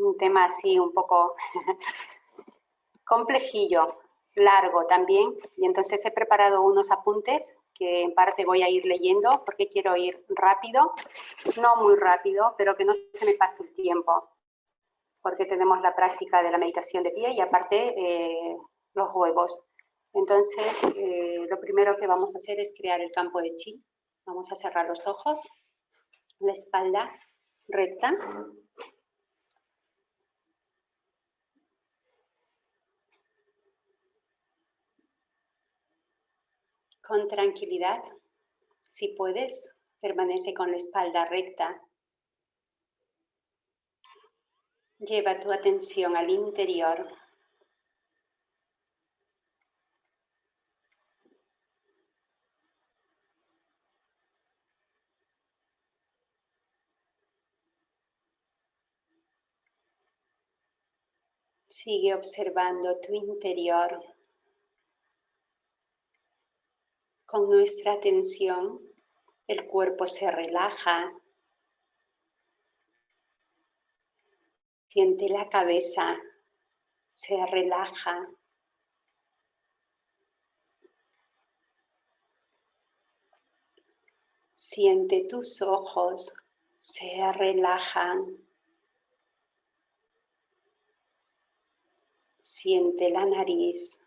un tema así un poco complejillo, largo también, y entonces he preparado unos apuntes que en parte voy a ir leyendo porque quiero ir rápido, no muy rápido, pero que no se me pase el tiempo, porque tenemos la práctica de la meditación de pie y aparte eh, los huevos. Entonces, eh, lo primero que vamos a hacer es crear el campo de chi. Vamos a cerrar los ojos, la espalda recta. Con tranquilidad, si puedes, permanece con la espalda recta. Lleva tu atención al interior Sigue observando tu interior. Con nuestra atención, el cuerpo se relaja. Siente la cabeza, se relaja. Siente tus ojos, se relajan. Siente la nariz,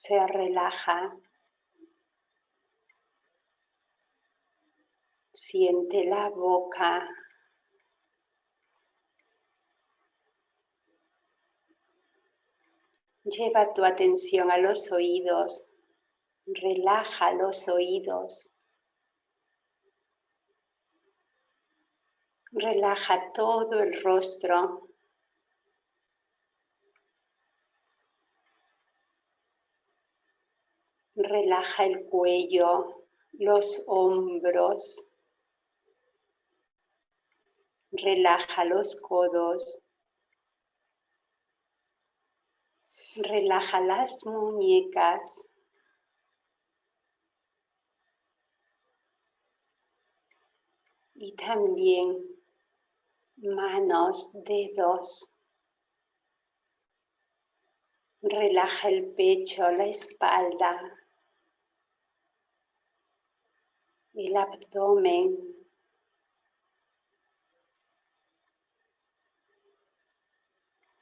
se relaja. Siente la boca. Lleva tu atención a los oídos. Relaja los oídos. Relaja todo el rostro. Relaja el cuello, los hombros. Relaja los codos. Relaja las muñecas. Y también manos, dedos. Relaja el pecho, la espalda, el abdomen.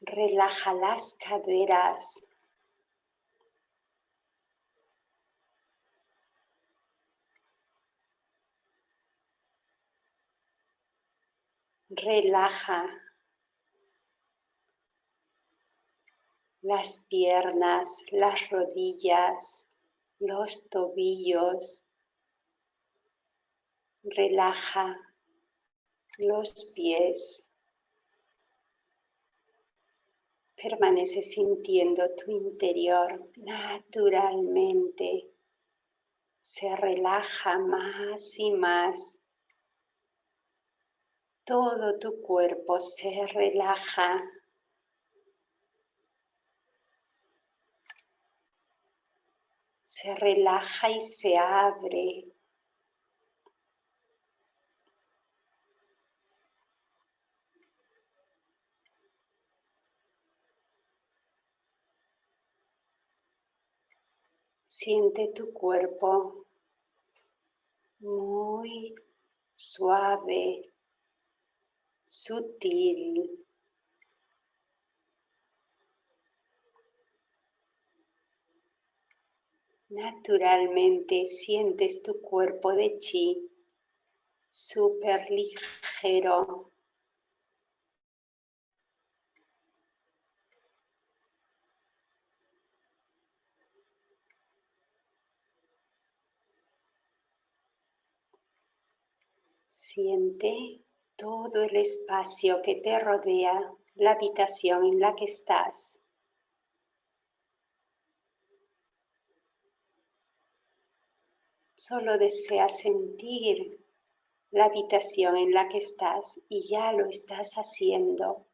Relaja las caderas. Relaja las piernas, las rodillas, los tobillos, Relaja los pies. Permanece sintiendo tu interior naturalmente. Se relaja más y más. Todo tu cuerpo se relaja. Se relaja y se abre Siente tu cuerpo muy suave, sutil. Naturalmente sientes tu cuerpo de chi súper ligero, Siente todo el espacio que te rodea, la habitación en la que estás. Solo desea sentir la habitación en la que estás y ya lo estás haciendo.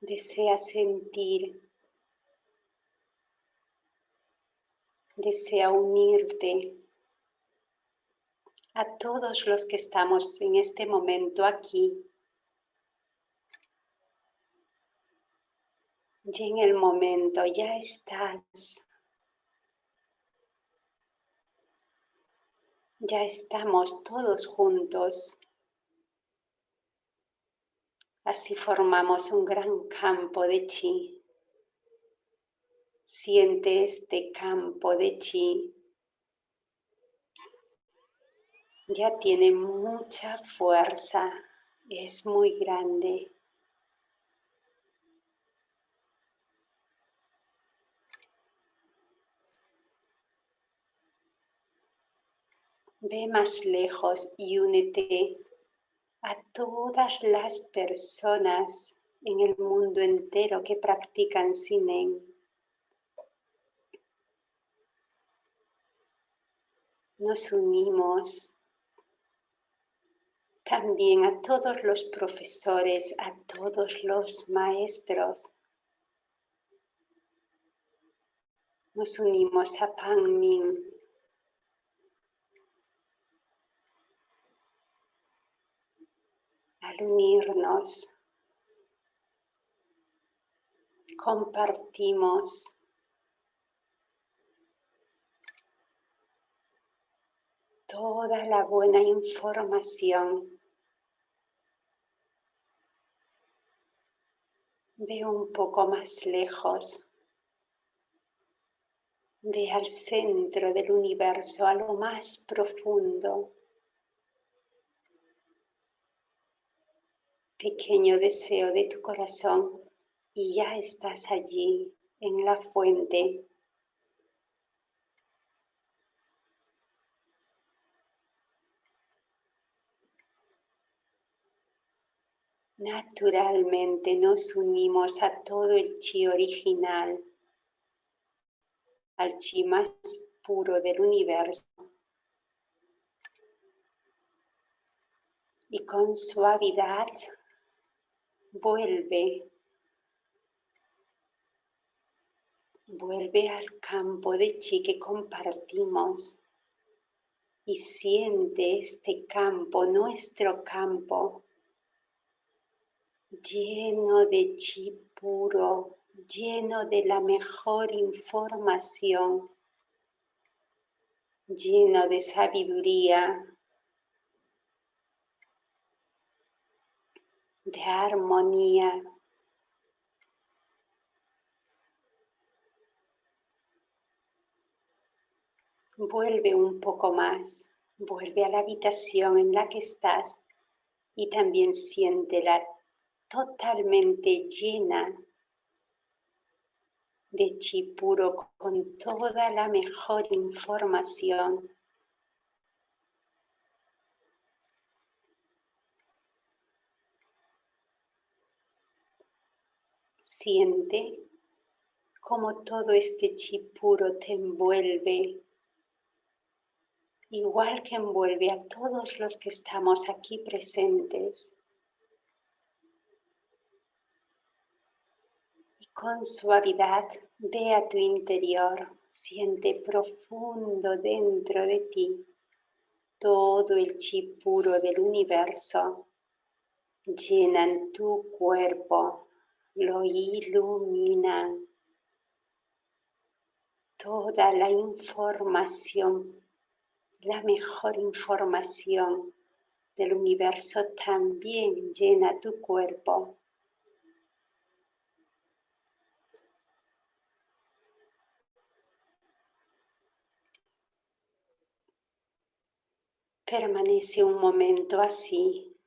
Desea sentir desea unirte a todos los que estamos en este momento aquí. Y en el momento ya estás. Ya estamos todos juntos. Así formamos un gran campo de chi. Siente este campo de chi. Ya tiene mucha fuerza, es muy grande. Ve más lejos y únete a todas las personas en el mundo entero que practican Sinen. Nos unimos también a todos los profesores, a todos los maestros. Nos unimos a Pan Min, al unirnos, compartimos toda la buena información. Ve un poco más lejos. Ve al centro del universo, a lo más profundo. pequeño deseo de tu corazón y ya estás allí en la fuente. Naturalmente nos unimos a todo el chi original, al chi más puro del universo. Y con suavidad vuelve, vuelve al campo de chi que compartimos y siente este campo, nuestro campo, lleno de chi puro, lleno de la mejor información, lleno de sabiduría, de armonía. Vuelve un poco más, vuelve a la habitación en la que estás y también siéntela totalmente llena de chi puro con toda la mejor información Siente como todo este chi puro te envuelve, igual que envuelve a todos los que estamos aquí presentes. Con suavidad ve a tu interior, siente profundo dentro de ti todo el chi puro del universo. Llenan tu cuerpo lo iluminan. Toda la información, la mejor información del universo también llena tu cuerpo. Permanece un momento así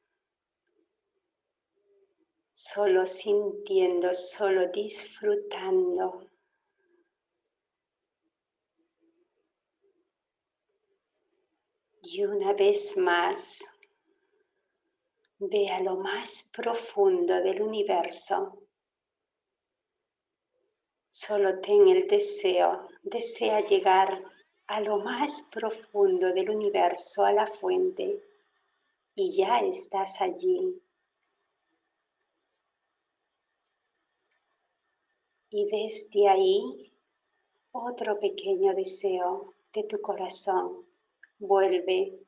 solo sintiendo, solo disfrutando. Y una vez más, ve a lo más profundo del universo. Solo ten el deseo, desea llegar a lo más profundo del universo, a la fuente, y ya estás allí. Y desde ahí otro pequeño deseo de tu corazón. Vuelve,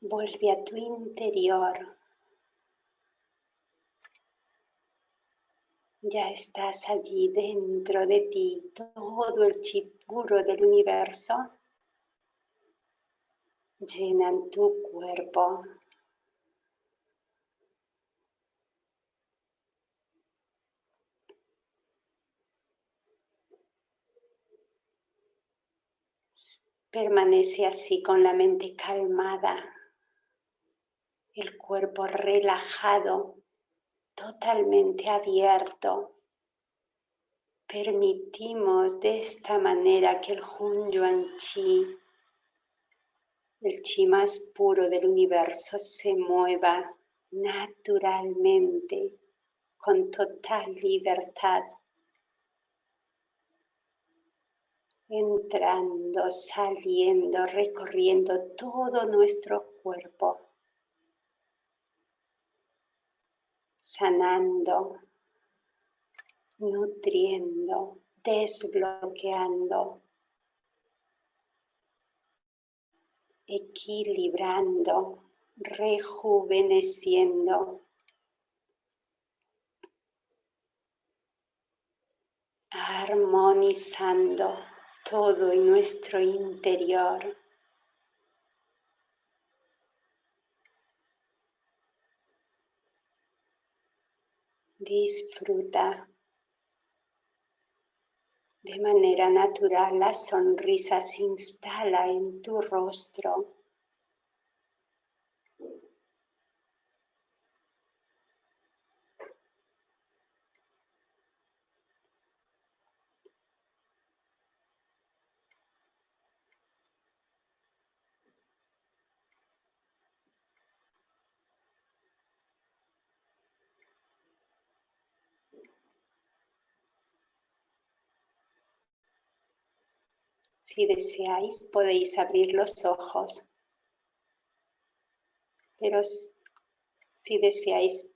vuelve a tu interior. Ya estás allí dentro de ti, todo el chip del universo llenan tu cuerpo. Permanece así con la mente calmada, el cuerpo relajado, totalmente abierto. Permitimos de esta manera que el Hun Yuan Chi, el chi más puro del universo, se mueva naturalmente, con total libertad entrando, saliendo, recorriendo todo nuestro cuerpo, sanando, nutriendo, desbloqueando, equilibrando, rejuveneciendo. armonizando todo en nuestro interior. Disfruta de manera natural, la sonrisa se instala en tu rostro. Si deseáis, podéis abrir los ojos. Pero si deseáis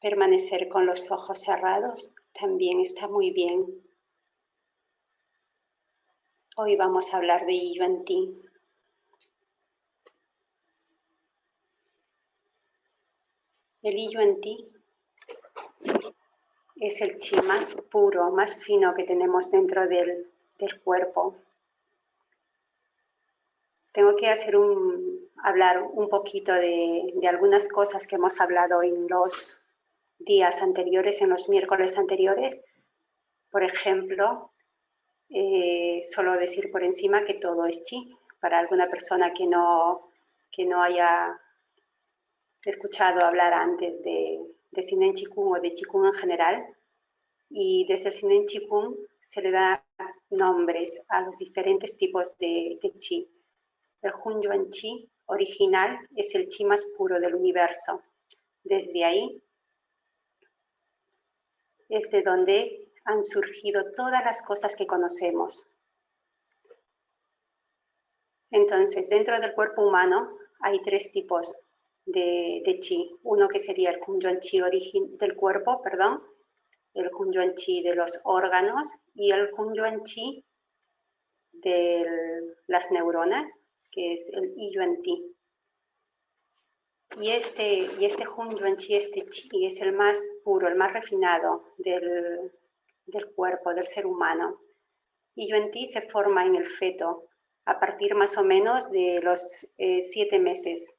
permanecer con los ojos cerrados, también está muy bien. Hoy vamos a hablar de Yuan Ti. El Yuan Ti es el chi más puro, más fino que tenemos dentro del, del cuerpo tengo que hacer un, hablar un poquito de, algunas cosas que hemos hablado en los días anteriores, en los miércoles anteriores. Por ejemplo, eh, solo decir por encima que todo es chi. Para alguna persona que no, que no haya escuchado hablar antes de, de Sinen Chikung o de Chikung en general, y desde el Sinen Chikung se le da nombres a los diferentes tipos de, de chi. El Hun Yuan Chi original es el chi más puro del universo. Desde ahí es de donde han surgido todas las cosas que conocemos. Entonces, dentro del cuerpo humano hay tres tipos de, chi. Uno que sería el Hun Yuan Chi del cuerpo, perdón, el Hun Yuan Chi de los órganos y el Hun Yuan Chi de las neuronas que es el Yuan Ti. Y este, y este Hun Yuan Chi, este Chi, es el más puro, el más refinado del, cuerpo, del ser humano. Y Yuan Ti se forma en el feto a partir más o menos de los eh, siete meses,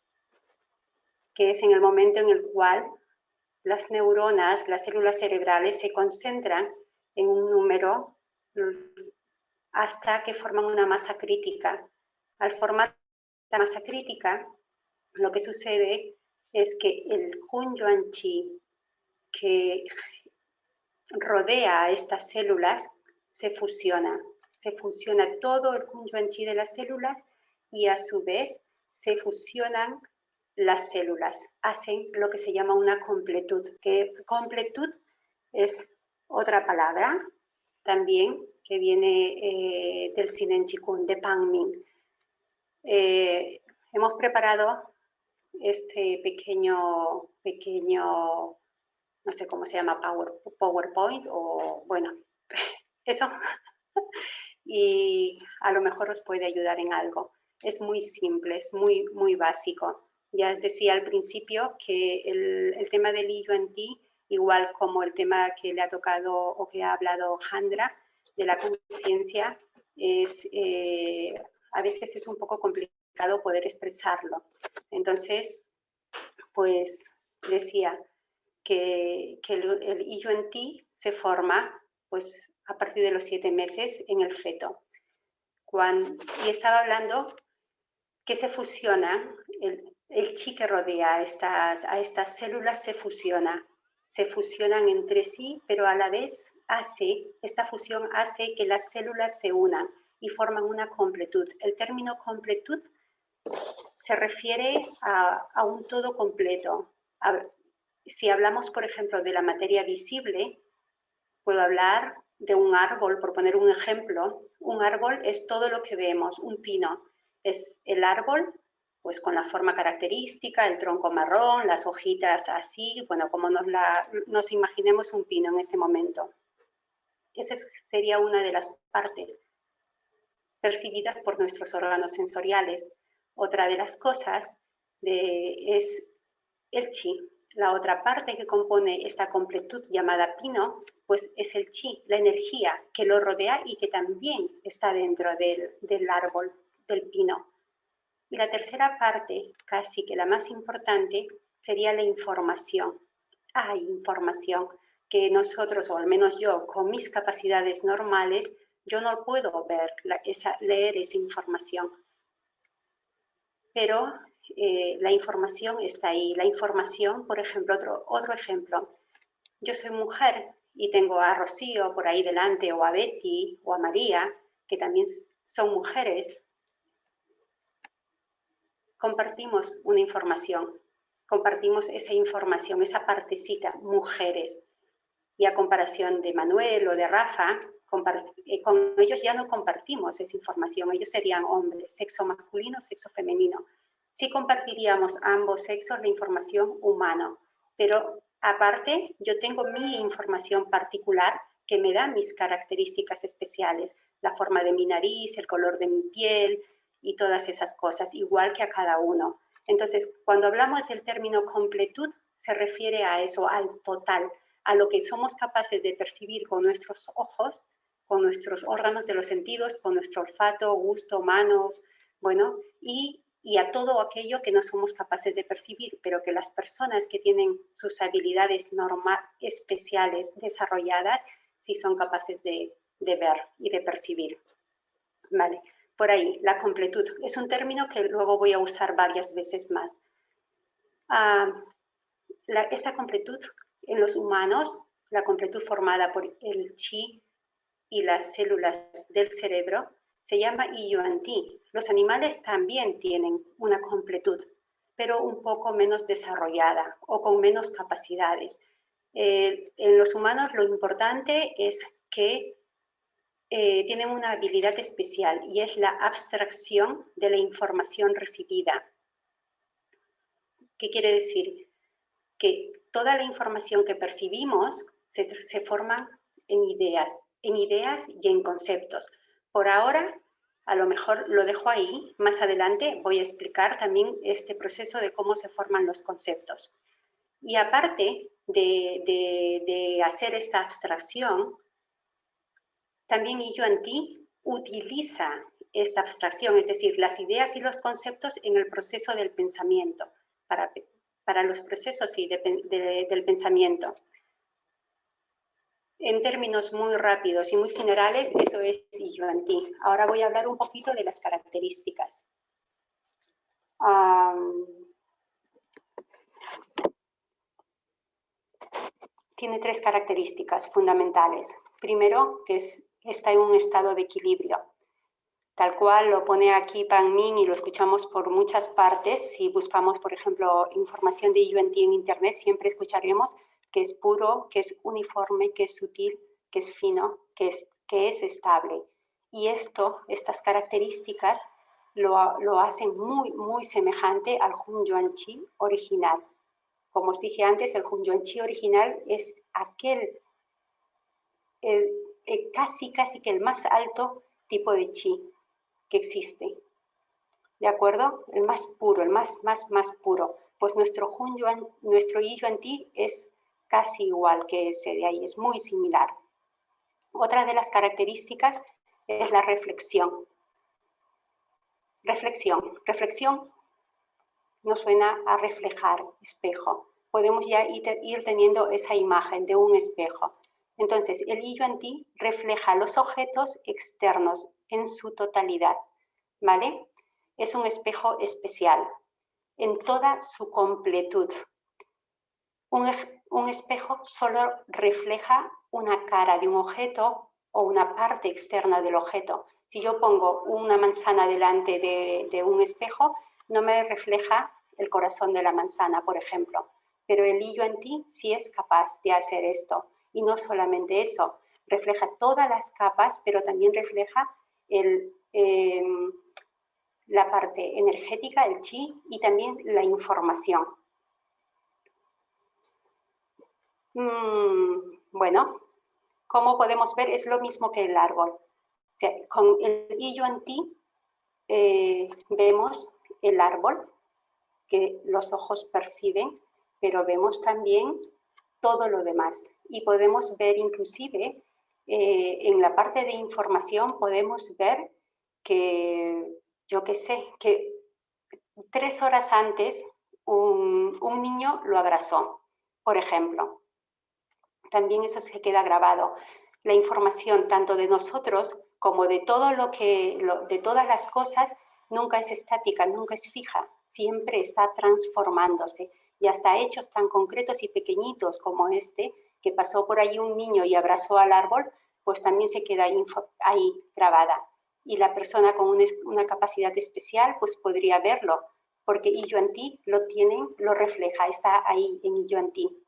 que es en el momento en el cual las neuronas, las células cerebrales se concentran en un número hasta que forman una masa crítica al formar la masa crítica, lo que sucede es que el Hun Yuan Chi que rodea a estas células se fusiona. Se fusiona todo el Hun Yuan Chi de las células y a su vez se fusionan las células. Hacen lo que se llama una completud, que completud es otra palabra también que viene eh, del Sinen Chikun, de Pangming. Eh, hemos preparado este pequeño, pequeño, no sé cómo se llama, PowerPoint o bueno, eso. y a lo mejor os puede ayudar en algo. Es muy simple, es muy, muy básico. Ya os decía al principio que el, tema del ti, igual como el tema que le ha tocado o que ha hablado Jandra, de la conciencia, es, eh, a veces es un poco complicado poder expresarlo. Entonces, pues decía que, el, el ti se forma pues, a partir de los siete meses en el feto. Y estaba hablando que se fusiona, el, el chi que rodea a estas, a estas células se fusiona, se fusionan entre sí, pero a la vez hace, esta fusión hace que las células se unan y forman una completud. El término completud se refiere a, un todo completo. si hablamos, por ejemplo, de la materia visible, puedo hablar de un árbol, por poner un ejemplo. Un árbol es todo lo que vemos, un pino. Es el árbol pues con la forma característica, el tronco marrón, las hojitas así, bueno, como nos, la, nos imaginemos un pino en ese momento. Esa sería una de las partes percibidas por nuestros órganos sensoriales. Otra de las cosas es el chi. La otra parte que compone esta completud llamada pino, pues es el chi, la energía que lo rodea y que también está dentro del, del árbol, del pino. Y la tercera parte, casi que la más importante, sería la información. Hay información que nosotros, o al menos yo, con mis capacidades normales, yo no puedo ver, esa, leer esa información. Pero eh, la información está ahí. La información, por ejemplo, otro, otro ejemplo. Yo soy mujer y tengo a Rocío por ahí delante, o a Betty, o a María, que también son mujeres, compartimos una información, compartimos esa información, esa partecita, mujeres. Y a comparación de Manuel o de Rafa, con ellos ya no compartimos esa información, ellos serían hombres, sexo masculino, sexo femenino. Sí compartiríamos ambos sexos la información humana, pero aparte yo tengo mi información particular que me da mis características especiales, la forma de mi nariz, el color de mi piel, y todas esas cosas, igual que a cada uno. Entonces, cuando hablamos del término completud, se refiere a eso, al total, a lo que somos capaces de percibir con nuestros ojos, con nuestros órganos de los sentidos, con nuestro olfato, gusto, manos, bueno, y, y a todo aquello que no somos capaces de percibir, pero que las personas que tienen sus habilidades normal, especiales desarrolladas, sí son capaces de, de ver y de percibir. Vale por ahí, la completud. Es un término que luego voy a usar varias veces más. Ah, esta completud en los humanos, la completud formada por el chi y las células del cerebro, se llama Iyuan-Ti. Los animales también tienen una completud, pero un poco menos desarrollada o con menos capacidades. Eh, en los humanos lo importante es que eh, tienen una habilidad especial y es la abstracción de la información recibida. ¿Qué quiere decir? Que toda la información que percibimos se, se forma en ideas, en ideas y en conceptos. Por ahora, a lo mejor lo dejo ahí. Más adelante voy a explicar también este proceso de cómo se forman los conceptos. Y aparte de, de hacer esta abstracción, también Yuan Ti utiliza esta abstracción, es decir, las ideas y los conceptos en el proceso del pensamiento, para, para los procesos del pensamiento. En términos muy rápidos y muy generales, eso es Yuan Ti. Ahora voy a hablar un poquito de las características. tiene tres características fundamentales. Primero, que es está en un estado de equilibrio. Tal cual lo pone aquí Pan Min y lo escuchamos por muchas partes. Si buscamos, por ejemplo, información de UNT en Internet, siempre escucharemos que es puro, que es uniforme, que es sutil, que es fino, que es, que es estable. Y esto, estas características, lo, lo hacen muy, muy semejante al Hun Yuan Chi original. Como os dije antes, el Hun Yuan Chi original es aquel el, casi, casi que el más alto tipo de chi que existe. ¿De acuerdo? El más puro, el más, más, más puro. Pues nuestro, Hun Yuan, nuestro Yi Yuan Ti es casi igual que ese de ahí, es muy similar. Otra de las características es la reflexión. Reflexión. Reflexión nos suena a reflejar espejo. Podemos ya ir teniendo esa imagen de un espejo. Entonces, el Yi Ti refleja los objetos externos en su totalidad, ¿vale? Es un espejo especial, en toda su completud. Un, un espejo solo refleja una cara de un objeto o una parte externa del objeto. Si yo pongo una manzana delante de, un espejo, no me refleja el corazón de la manzana, por ejemplo. Pero el hillo en ti sí es capaz de hacer esto. Y no solamente eso, refleja todas las capas, pero también refleja em, la parte energética, el chi, y también la información. Mm, bueno, como podemos ver, es lo mismo que el árbol. con el hillo en ti eh, vemos el árbol que los ojos perciben, pero vemos también todo lo demás. Y podemos ver inclusive eh, en la parte de información, podemos ver que, yo qué sé, que tres horas antes un, un niño lo abrazó, por ejemplo también eso se queda grabado. La información tanto de nosotros como de todo lo que, de todas las cosas, nunca es estática, nunca es fija, siempre está transformándose. Y hasta hechos tan concretos y pequeñitos como este, que pasó por ahí un niño y abrazó al árbol, pues también se queda ahí, grabada. Y la persona con una, capacidad especial, pues podría verlo, porque Illo en ti lo tienen, lo refleja, está ahí en Illo en ti.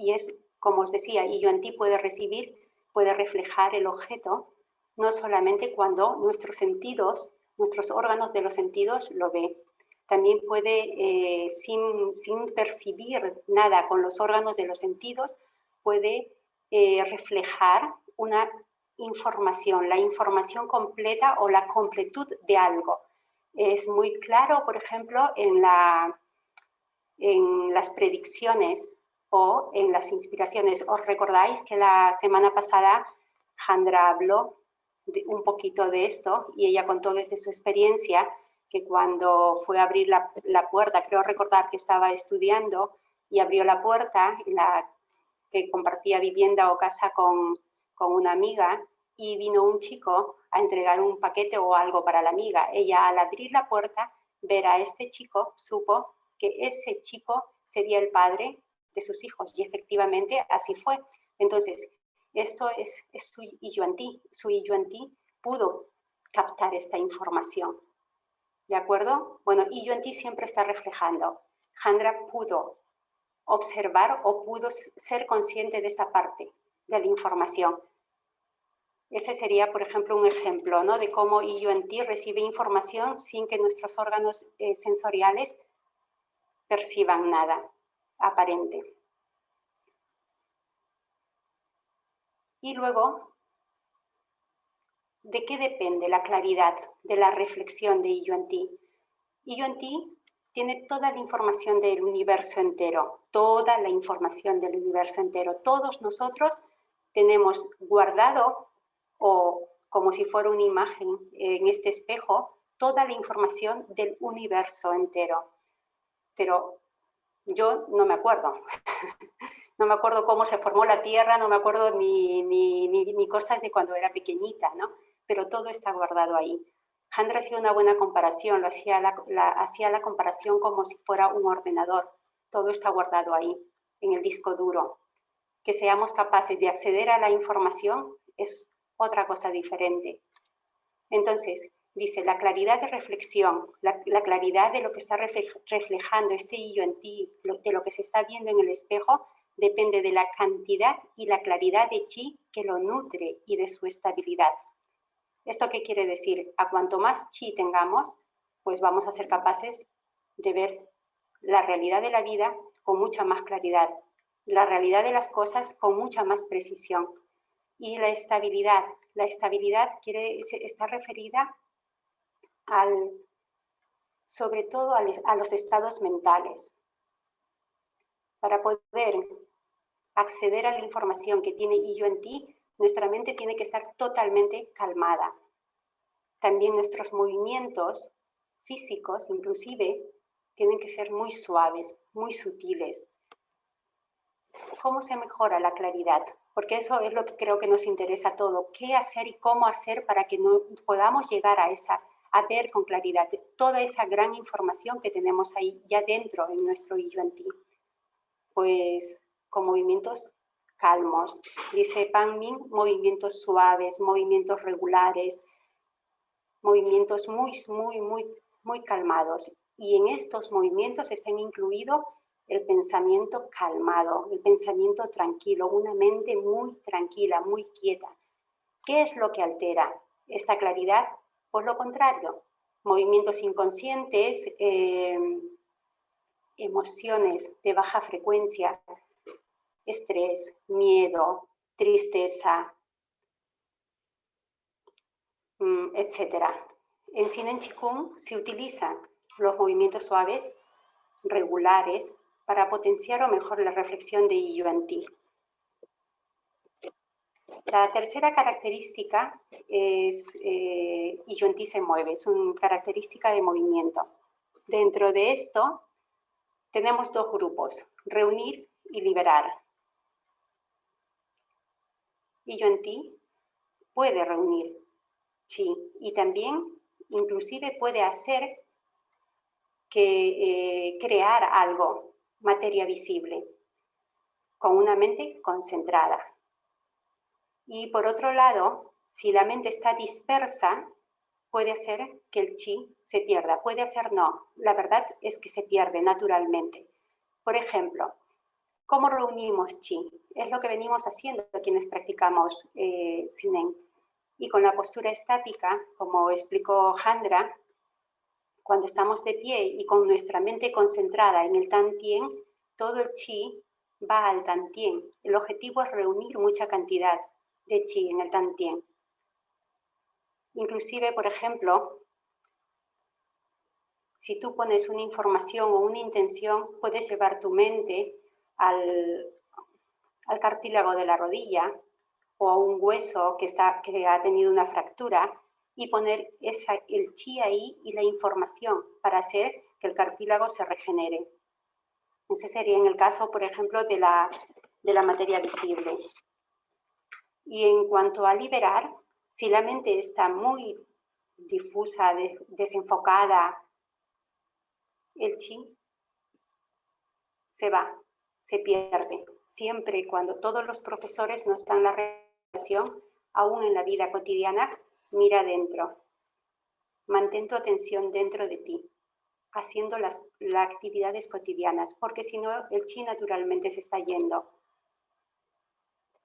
Y es, como os decía, y yo en ti puede recibir, puede reflejar el objeto, no solamente cuando nuestros sentidos, nuestros órganos de los sentidos lo ve. También puede, eh, sin, sin, percibir nada con los órganos de los sentidos, puede eh, reflejar una información, la información completa o la completud de algo. Es muy claro, por ejemplo, en, la, en las predicciones o en las inspiraciones. ¿Os recordáis que la semana pasada Jandra habló un poquito de esto y ella contó desde su experiencia que cuando fue a abrir la, puerta, creo recordar que estaba estudiando y abrió la puerta, la, que compartía vivienda o casa con, con una amiga y vino un chico a entregar un paquete o algo para la amiga. Ella al abrir la puerta, ver a este chico, supo que ese chico sería el padre de sus hijos. Y efectivamente así fue. Entonces, esto es, es su ti Su ti pudo captar esta información. ¿De acuerdo? Bueno, ti siempre está reflejando. Jandra pudo observar o pudo ser consciente de esta parte de la información. Ese sería, por ejemplo, un ejemplo ¿no? de cómo ti recibe información sin que nuestros órganos eh, sensoriales perciban nada aparente. Y luego, ¿de qué depende la claridad de la reflexión de Yuan Ti? Yuan Ti tiene toda la información del universo entero, toda la información del universo entero. Todos nosotros tenemos guardado o como si fuera una imagen en este espejo, toda la información del universo entero. Pero yo no me acuerdo. no me acuerdo cómo se formó la Tierra, no me acuerdo ni, ni, ni, cosas de cuando era pequeñita, ¿no? Pero todo está guardado ahí. Handra hacía una buena comparación, lo hacía la, hacía la comparación como si fuera un ordenador. Todo está guardado ahí, en el disco duro. Que seamos capaces de acceder a la información es otra cosa diferente. Entonces, Dice, la claridad de reflexión, la, claridad de lo que está reflejando este hillo en ti, de lo que se está viendo en el espejo, depende de la cantidad y la claridad de chi que lo nutre y de su estabilidad. ¿Esto qué quiere decir? A cuanto más chi tengamos, pues vamos a ser capaces de ver la realidad de la vida con mucha más claridad, la realidad de las cosas con mucha más precisión. Y la estabilidad, la estabilidad quiere, está referida al, sobre todo a los estados mentales. Para poder acceder a la información que tiene y yo en ti, nuestra mente tiene que estar totalmente calmada. También nuestros movimientos físicos, inclusive, tienen que ser muy suaves, muy sutiles. ¿Cómo se mejora la claridad? Porque eso es lo que creo que nos interesa a todo. ¿Qué hacer y cómo hacer para que no podamos llegar a, esa, a ver con claridad toda esa gran información que tenemos ahí ya dentro en nuestro y yo en ti? Pues con movimientos calmos. Dice Pan Min, movimientos suaves, movimientos regulares, movimientos muy, muy, muy, muy calmados. Y en estos movimientos está incluido el pensamiento calmado, el pensamiento tranquilo, una mente muy tranquila, muy quieta. ¿Qué es lo que altera esta claridad? Por lo contrario, movimientos inconscientes, eh, emociones de baja frecuencia, estrés, miedo, tristeza, mm, etc. En Sinan Chikung se utilizan los movimientos suaves, regulares, para potenciar o mejor la reflexión de Yuan Ti. La tercera característica es eh, se mueve, es una característica de movimiento. Dentro de esto tenemos dos grupos, reunir y liberar y yo en ti puede reunir, sí, y también inclusive puede hacer que eh, crear algo, materia visible, con una mente concentrada. Y por otro lado, si la mente está dispersa, puede hacer que el chi se pierda, puede hacer no. La verdad es que se pierde naturalmente. Por ejemplo, ¿Cómo reunimos chi? Es lo que venimos haciendo quienes practicamos eh, Sinen. Y con la postura estática, como explicó Handra, cuando estamos de pie y con nuestra mente concentrada en el Tantien, todo el chi va al Tantien. El objetivo es reunir mucha cantidad de chi en el Tantien. Inclusive, por ejemplo, si tú pones una información o una intención, puedes llevar tu mente al, cartílago de la rodilla o a un hueso que, está, que ha tenido una fractura y poner esa, el chi ahí y la información para hacer que el cartílago se regenere. Ese sería en el caso, por ejemplo, de la, de la materia visible. Y en cuanto a liberar, si la mente está muy difusa, desenfocada, el chi se va, se pierde. Siempre cuando todos los profesores nos dan la relación, aún en la vida cotidiana, mira dentro. Mantén tu atención dentro de ti, haciendo las, actividades cotidianas, porque si no, el chi naturalmente se está yendo.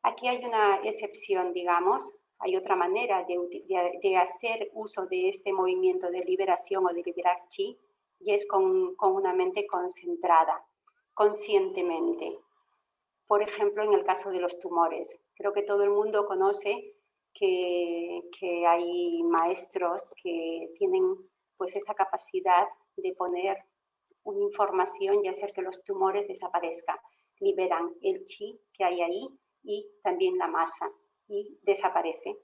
Aquí hay una excepción, digamos, hay otra manera de, hacer uso de este movimiento de liberación o de liberar chi, y es con, con una mente concentrada conscientemente. Por ejemplo, en el caso de los tumores. Creo que todo el mundo conoce que, hay maestros que tienen pues esta capacidad de poner una información y hacer que los tumores desaparezcan. Liberan el chi que hay ahí y también la masa y desaparece.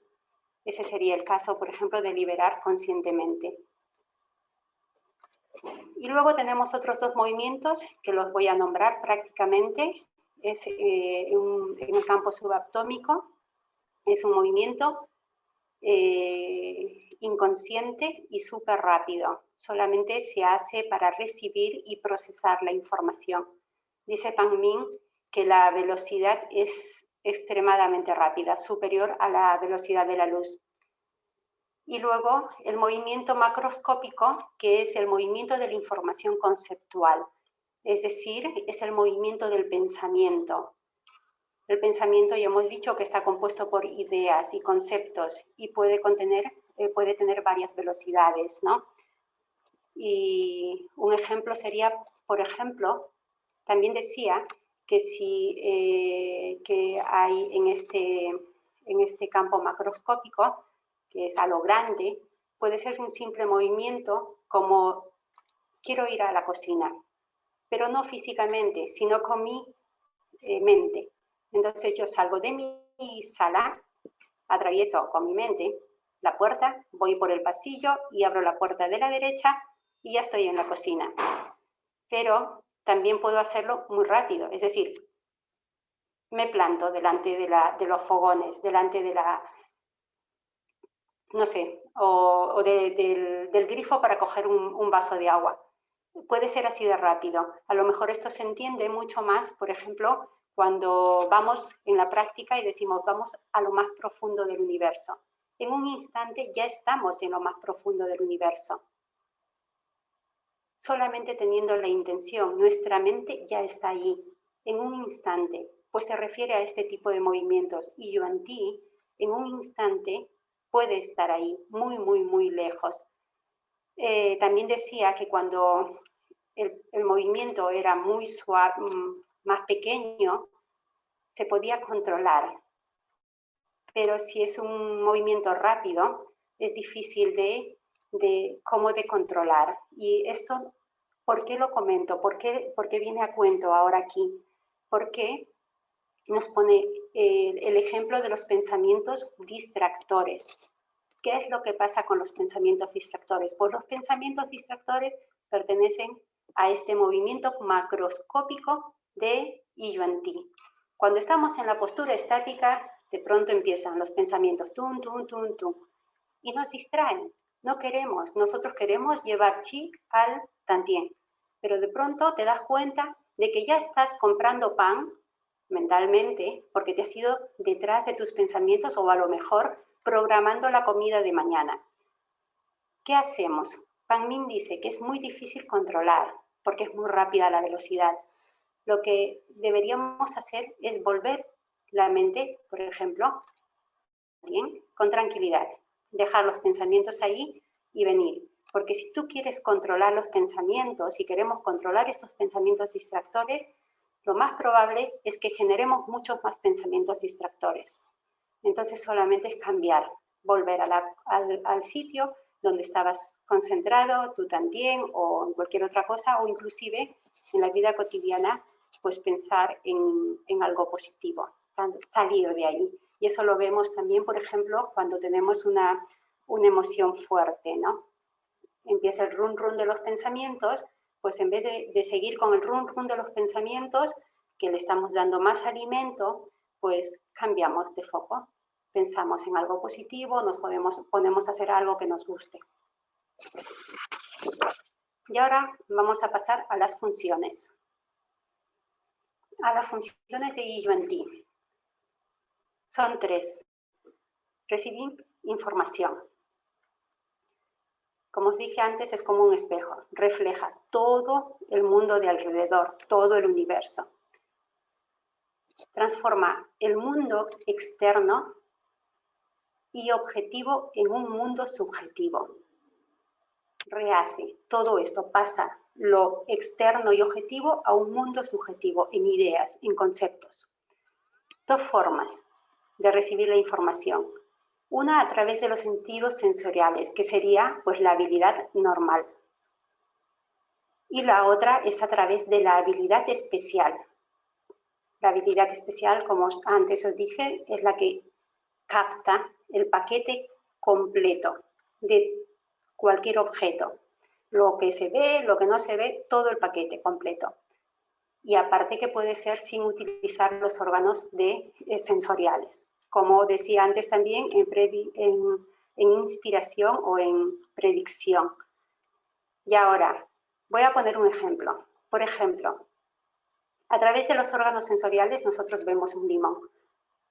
Ese sería el caso, por ejemplo, de liberar conscientemente. Y luego tenemos otros dos movimientos que los voy a nombrar prácticamente. Es eh, en el campo subaptómico, es un movimiento eh, inconsciente y súper rápido. Solamente se hace para recibir y procesar la información. Dice Pang Min que la velocidad es extremadamente rápida, superior a la velocidad de la luz. Y luego el movimiento macroscópico, que es el movimiento de la información conceptual, es decir, es el movimiento del pensamiento. El pensamiento ya hemos dicho que está compuesto por ideas y conceptos y puede, contener, eh, puede tener varias velocidades, ¿no? Y un ejemplo sería por ejemplo, también decía que si eh, que hay en este, en este campo macroscópico, que es a lo grande, puede ser un simple movimiento como quiero ir a la cocina, pero no físicamente, sino con mi eh, mente. Entonces yo salgo de mi sala, atravieso con mi mente la puerta, voy por el pasillo y abro la puerta de la derecha y ya estoy en la cocina. Pero también puedo hacerlo muy rápido, es decir, me planto delante de, la, de los fogones, delante de la, no sé, o, del, grifo para coger un, vaso de agua. Puede ser así de rápido. A lo mejor esto se entiende mucho más, por ejemplo, cuando vamos en la práctica y decimos vamos a lo más profundo del universo. En un instante ya estamos en lo más profundo del universo solamente teniendo la intención, nuestra mente ya está allí, en un instante, pues se refiere a este tipo de movimientos. Y Yuan Ti, en un instante, puede estar ahí, muy, muy, muy lejos. Eh, también decía que cuando el, el movimiento era muy suave, mm, más pequeño, se podía controlar. Pero si es un movimiento rápido, es difícil de de cómo de controlar. Y esto, ¿por qué lo comento? ¿Por qué, por qué viene a cuento ahora aquí? Porque nos pone el, el ejemplo de los pensamientos distractores. ¿Qué es lo que pasa con los pensamientos distractores? Pues los pensamientos distractores pertenecen a este movimiento macroscópico de Yuan Ti. Cuando estamos en la postura estática, de pronto empiezan los pensamientos tum, tum, tum, tum, y nos distraen. No queremos, nosotros queremos llevar chi al tantien, pero de pronto te das cuenta de que ya estás comprando pan mentalmente porque te has ido detrás de tus pensamientos o a lo mejor programando la comida de mañana. ¿Qué hacemos? Pan Min dice que es muy difícil controlar porque es muy rápida la velocidad. Lo que deberíamos hacer es volver la mente, por ejemplo, bien, con tranquilidad dejar los pensamientos ahí y venir. Porque si tú quieres controlar los pensamientos y queremos controlar estos pensamientos distractores, lo más probable es que generemos muchos más pensamientos distractores. Entonces solamente es cambiar, volver al, sitio donde estabas concentrado, tú también, o en cualquier otra cosa, o inclusive en la vida cotidiana, pues pensar en, en algo positivo, salir de ahí. Y eso lo vemos también, por ejemplo, cuando tenemos una, una emoción fuerte, ¿no? Empieza el run run de los pensamientos, pues en vez de, seguir con el run run de los pensamientos, que le estamos dando más alimento, pues cambiamos de foco. Pensamos en algo positivo, nos podemos, ponemos a hacer algo que nos guste. Y ahora vamos a pasar a las funciones. A las funciones de Yuan Ti. Son tres. Recibir información. Como os dije antes, es como un espejo. Refleja todo el mundo de alrededor, todo el universo. Transforma el mundo externo y objetivo en un mundo subjetivo. Rehace todo esto, pasa lo externo y objetivo a un mundo subjetivo, en ideas, en conceptos. Dos formas de recibir la información. Una a través de los sentidos sensoriales, que sería pues la habilidad normal. Y la otra es a través de la habilidad especial. La habilidad especial, como antes os dije, es la que capta el paquete completo de cualquier objeto. Lo que se ve, lo que no se ve, todo el paquete completo. Y aparte que puede ser sin utilizar los órganos eh, sensoriales como decía antes también, en, inspiración o en predicción. Y ahora, voy a poner un ejemplo. Por ejemplo, a través de los órganos sensoriales nosotros vemos un limón.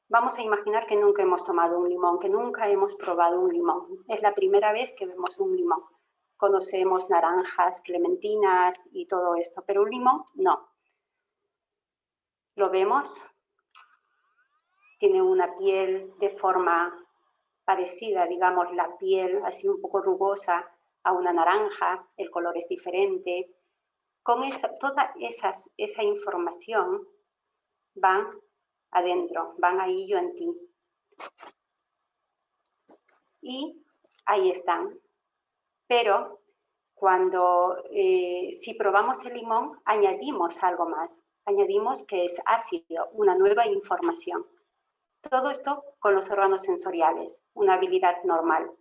Vamos a imaginar que nunca hemos tomado un limón, que nunca hemos probado un limón. Es la primera vez que vemos un limón. Conocemos naranjas, clementinas y todo esto, pero un limón no. Lo vemos, tiene una piel de forma parecida, digamos, la piel así un poco rugosa a una naranja, el color es diferente, Con eso, toda esa información van adentro, van ahí yo en ti. Y ahí están. Pero cuando, eh, si probamos el limón, añadimos algo más. Añadimos que es ácido, una nueva información. Todo esto con los órganos sensoriales, una habilidad normal.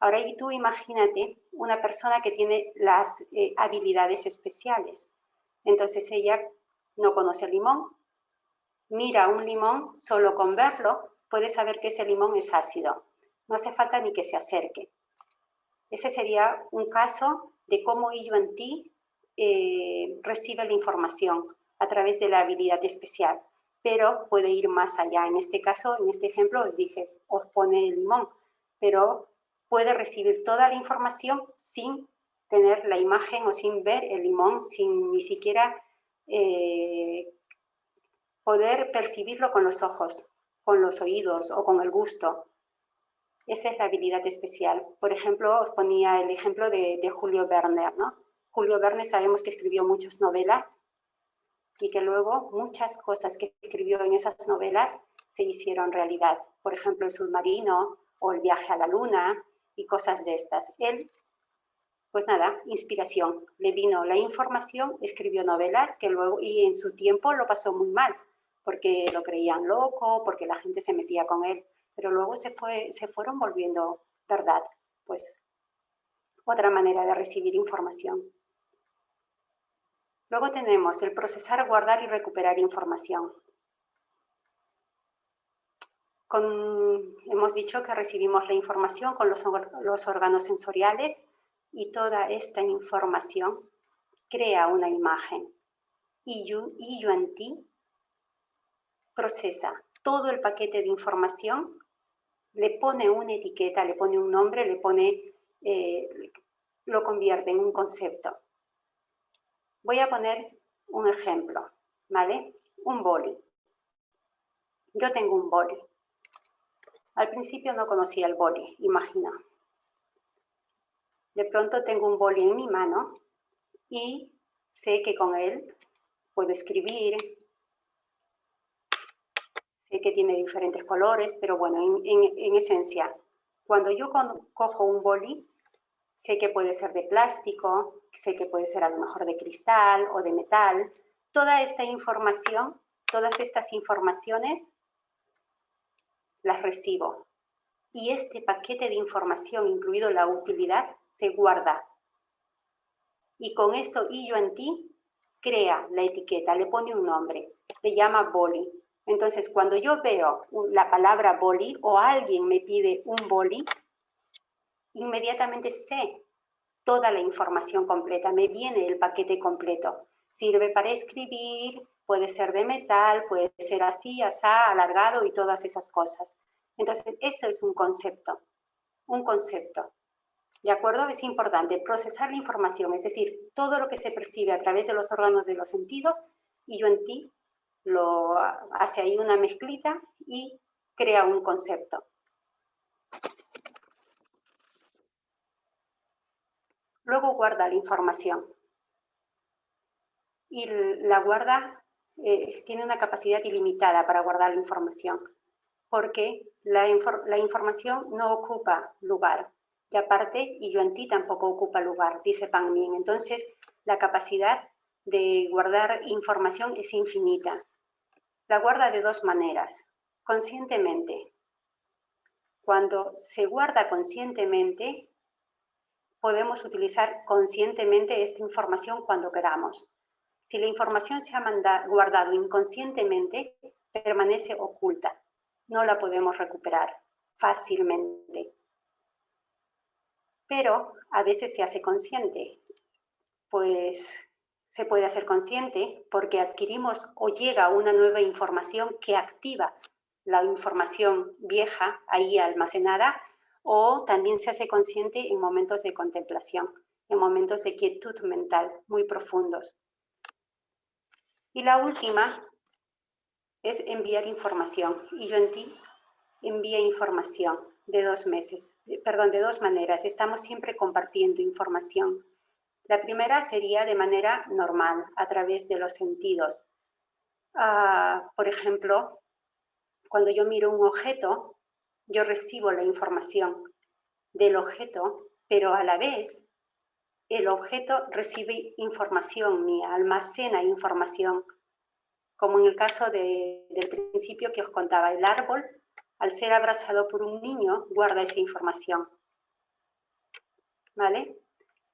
Ahora y tú imagínate una persona que tiene las eh, habilidades especiales. Entonces ella no conoce el limón, mira un limón, solo con verlo puede saber que ese limón es ácido. No hace falta ni que se acerque. Ese sería un caso de cómo yo en ti eh, recibe la información a través de la habilidad especial, pero puede ir más allá. En este caso, en este ejemplo, os dije, os pone el limón, pero puede recibir toda la información sin tener la imagen o sin ver el limón, sin ni siquiera eh, poder percibirlo con los ojos, con los oídos o con el gusto. Esa es la habilidad especial. Por ejemplo, os ponía el ejemplo de, de Julio Werner. ¿no? Julio Verne sabemos que escribió muchas novelas y que luego muchas cosas que escribió en esas novelas se hicieron realidad. Por ejemplo, el submarino o el viaje a la luna y cosas de estas. Él, pues nada, inspiración. Le vino la información, escribió novelas que luego, y en su tiempo lo pasó muy mal, porque lo creían loco, porque la gente se metía con él, pero luego se, fue, se fueron volviendo verdad. Pues otra manera de recibir información. Luego tenemos el procesar, guardar y recuperar información hemos dicho que recibimos la información con los, órganos sensoriales y toda esta información crea una imagen. Y ti procesa todo el paquete de información, le pone una etiqueta, le pone un nombre, le pone, eh, lo convierte en un concepto. Voy a poner un ejemplo, ¿vale? Un boli. Yo tengo un boli. Al principio no conocía el boli, imagina. De pronto tengo un boli en mi mano y sé que con él puedo escribir, sé que tiene diferentes colores, pero bueno, en, esencia, cuando yo cojo un boli, sé que puede ser de plástico, sé que puede ser a lo mejor de cristal o de metal. Toda esta información, todas estas informaciones las recibo. Y este paquete de información, incluido la utilidad, se guarda. Y con esto y yo en ti crea la etiqueta, le pone un nombre, le llama boli. Entonces, cuando yo veo la palabra boli o alguien me pide un boli, inmediatamente sé toda la información completa, me viene el paquete completo. Sirve para escribir, puede ser de metal, puede ser así, asá, alargado y todas esas cosas. Entonces, eso es un concepto, un concepto. ¿De acuerdo? Es importante procesar la información, es decir, todo lo que se percibe a través de los órganos de los sentidos y yo en ti lo hace ahí una mezclita y crea un concepto. Luego guarda la información. Y la guarda eh, tiene una capacidad ilimitada para guardar la información, porque la, información no ocupa lugar. Y aparte, y yo en ti tampoco ocupa lugar, dice Pan Min. Entonces, la capacidad de guardar información es infinita. La guarda de dos maneras, conscientemente. Cuando se guarda conscientemente, podemos utilizar conscientemente esta información cuando queramos. Si la información se ha guardado inconscientemente, permanece oculta. No la podemos recuperar fácilmente. Pero a veces se hace consciente. Pues se puede hacer consciente porque adquirimos o llega una nueva información que activa la información vieja ahí almacenada o también se hace consciente en momentos de contemplación, en momentos de quietud mental muy profundos. Y la última es enviar información. Y yo en ti envía información de dos meses, perdón, de dos maneras. Estamos siempre compartiendo información. La primera sería de manera normal, a través de los sentidos. Ah, por ejemplo, cuando yo miro un objeto, yo recibo la información del objeto, pero a la vez el objeto recibe información mía, almacena información, como en el caso del principio que os contaba, el árbol, al ser abrazado por un niño, guarda esa información. ¿Vale?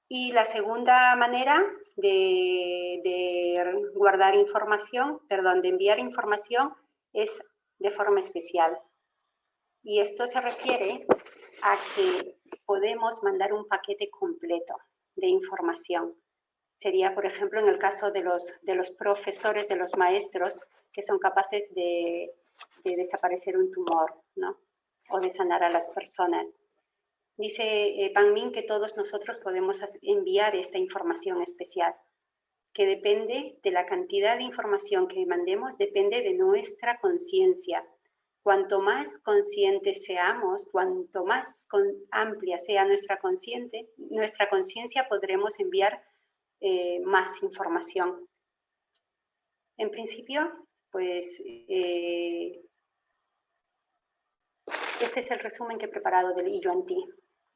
Y la segunda manera de, de guardar información, perdón, de enviar información es de forma especial. Y esto se refiere a que podemos mandar un paquete completo de información. Sería, por ejemplo, en el caso de los, de los profesores, de los maestros, que son capaces de, de desaparecer un tumor, ¿no? O de sanar a las personas. Dice eh, Pan Min que todos nosotros podemos enviar esta información especial, que depende de la cantidad de información que mandemos, depende de nuestra conciencia, Cuanto más conscientes seamos, cuanto más amplia sea nuestra consciente, nuestra conciencia podremos enviar eh, más información. En principio, pues eh, este es el resumen que he preparado del Yuan Ti.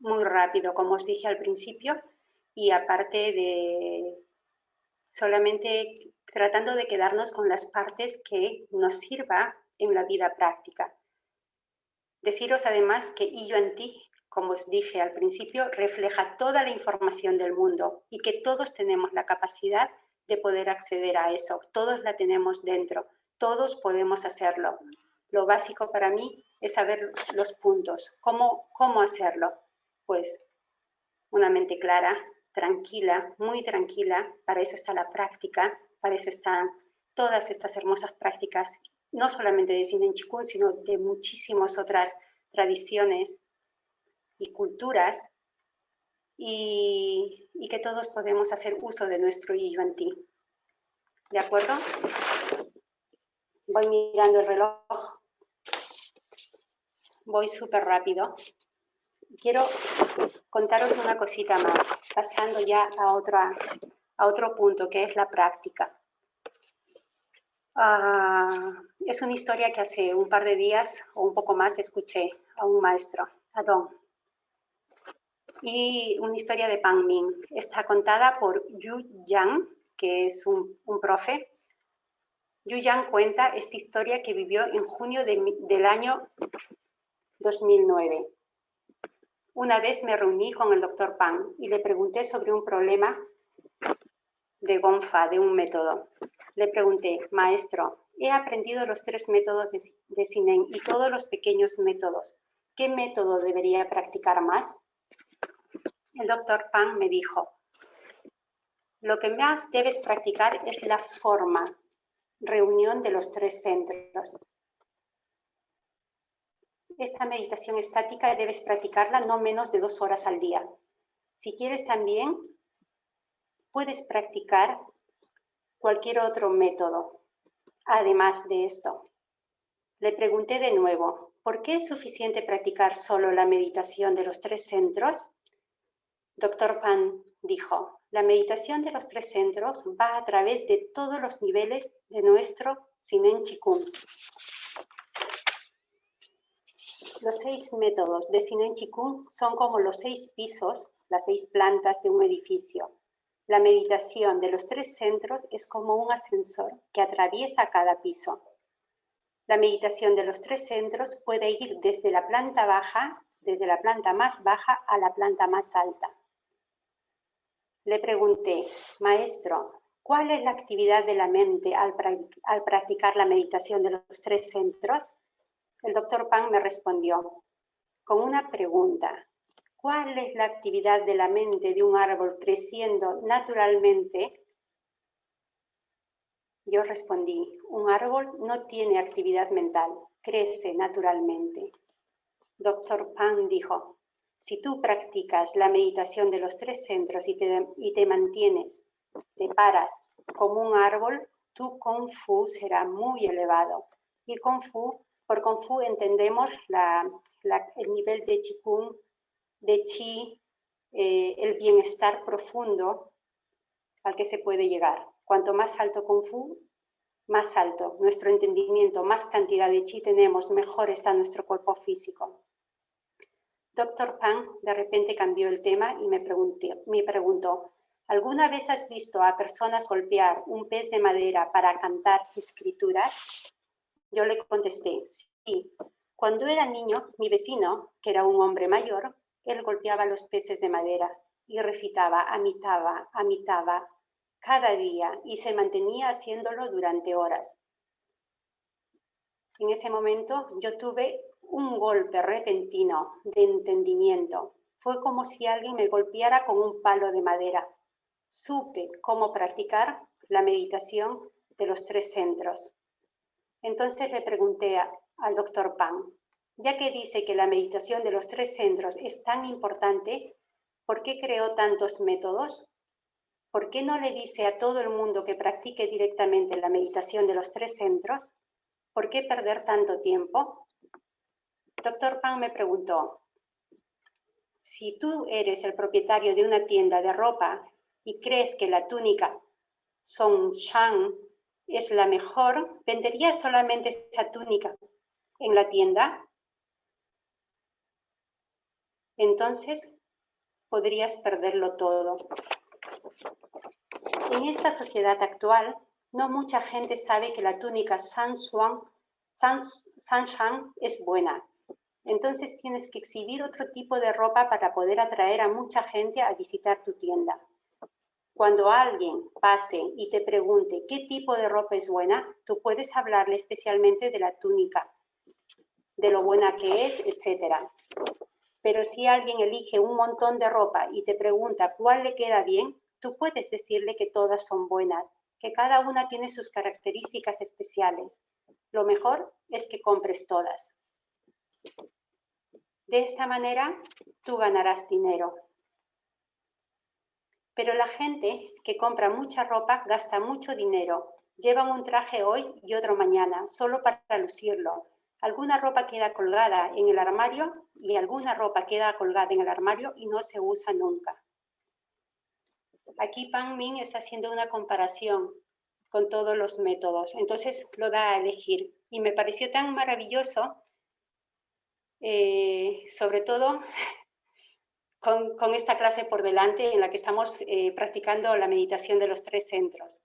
Muy rápido, como os dije al principio, y aparte de solamente tratando de quedarnos con las partes que nos sirva en la vida práctica. Deciros además que Yuan Ti, como os dije al principio, refleja toda la información del mundo y que todos tenemos la capacidad de poder acceder a eso. Todos la tenemos dentro, todos podemos hacerlo. Lo básico para mí es saber los puntos. ¿Cómo, cómo hacerlo? Pues una mente clara, tranquila, muy tranquila. Para eso está la práctica, para eso están todas estas hermosas prácticas no solamente de Cine Chikun, sino de muchísimas otras tradiciones y culturas, y, que todos podemos hacer uso de nuestro Yuan Ti. ¿De acuerdo? Voy mirando el reloj. Voy súper rápido. Quiero contaros una cosita más, pasando ya a, otra, a otro punto, que es la práctica. Ah, es una historia que hace un par de días o un poco más escuché a un maestro, a Don. Y una historia de Pang Ming. Está contada por Yu Yang, que es un, profe. Yu Yang cuenta esta historia que vivió en junio del año 2009. Una vez me reuní con el doctor Pang y le pregunté sobre un problema de Gonfa, de un método. Le pregunté, maestro, he aprendido los tres métodos de, de y todos los pequeños métodos. ¿Qué método debería practicar más? El doctor Pan me dijo, lo que más debes practicar es la forma, reunión de los tres centros. Esta meditación estática debes practicarla no menos de dos horas al día. Si quieres también, puedes practicar cualquier otro método. Además de esto, le pregunté de nuevo, ¿por qué es suficiente practicar solo la meditación de los tres centros? Doctor Pan dijo, la meditación de los tres centros va a través de todos los niveles de nuestro Sinen Chikung. Los seis métodos de Sinen Chikung son como los seis pisos, las seis plantas de un edificio. La meditación de los tres centros es como un ascensor que atraviesa cada piso. La meditación de los tres centros puede ir desde la planta baja, desde la planta más baja a la planta más alta. Le pregunté, maestro, ¿cuál es la actividad de la mente al, practicar la meditación de los tres centros? El doctor Pan me respondió con una pregunta ¿Cuál es la actividad de la mente de un árbol creciendo naturalmente? Yo respondí, un árbol no tiene actividad mental, crece naturalmente. Doctor Pan dijo, si tú practicas la meditación de los tres centros y te, y te mantienes, te paras como un árbol, tu Kung Fu será muy elevado. Y Kung Fu, por Kung Fu entendemos el nivel de Qigong de chi, eh, el bienestar profundo al que se puede llegar. Cuanto más alto Kung Fu, más alto nuestro entendimiento, más cantidad de chi tenemos, mejor está nuestro cuerpo físico. Doctor Pan de repente cambió el tema y me, me preguntó, ¿alguna vez has visto a personas golpear un pez de madera para cantar escrituras? Yo le contesté, sí. Cuando era niño, mi vecino, que era un hombre mayor, él golpeaba los peces de madera y recitaba, amitaba, amitaba, cada día y se mantenía haciéndolo durante horas. En ese momento yo tuve un golpe repentino de entendimiento. Fue como si alguien me golpeara con un palo de madera. Supe cómo practicar la meditación de los tres centros. Entonces le pregunté al doctor Pan, ya que dice que la meditación de los tres centros es tan importante, ¿por qué creó tantos métodos? ¿por qué no le dice a todo el mundo que practique directamente la meditación de los tres centros? ¿Por qué perder tanto tiempo? Doctor Pan me preguntó, si tú eres el propietario de una tienda de ropa y crees que la túnica Song Shang es la mejor, ¿venderías solamente esa túnica en la tienda? Entonces podrías perderlo todo. En esta sociedad actual, no mucha gente sabe que la túnica San Shang es buena. Entonces tienes que exhibir otro tipo de ropa para poder atraer a mucha gente a visitar tu tienda. Cuando alguien pase y te pregunte qué tipo de ropa es buena, tú puedes hablarle especialmente de la túnica, de lo buena que es, etc. Pero si alguien elige un montón de ropa y te pregunta cuál le queda bien, tú puedes decirle que todas son buenas, que cada una tiene sus características especiales. Lo mejor es que compres todas. De esta manera, tú ganarás dinero. Pero la gente que compra mucha ropa gasta mucho dinero. Llevan un traje hoy y otro mañana, solo para lucirlo. Alguna ropa queda colgada en el armario y alguna ropa queda colgada en el armario y no se usa nunca. Aquí Pan Min está haciendo una comparación con todos los métodos, entonces lo da a elegir. Y me pareció tan maravilloso, eh, sobre todo con, esta clase por delante en la que estamos eh, practicando la meditación de los tres centros,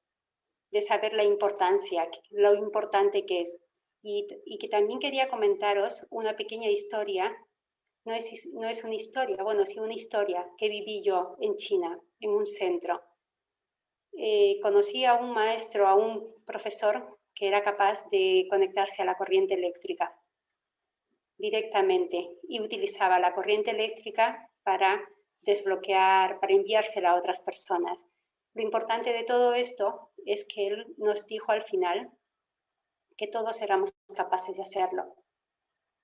de saber la importancia, lo importante que es. Y, que también quería comentaros una pequeña historia no es, no es una historia, bueno, sí una historia que viví yo en China, en un centro. Eh, conocí a un maestro, a un profesor que era capaz de conectarse a la corriente eléctrica directamente y utilizaba la corriente eléctrica para desbloquear, para enviársela a otras personas. Lo importante de todo esto es que él nos dijo al final que todos éramos capaces de hacerlo,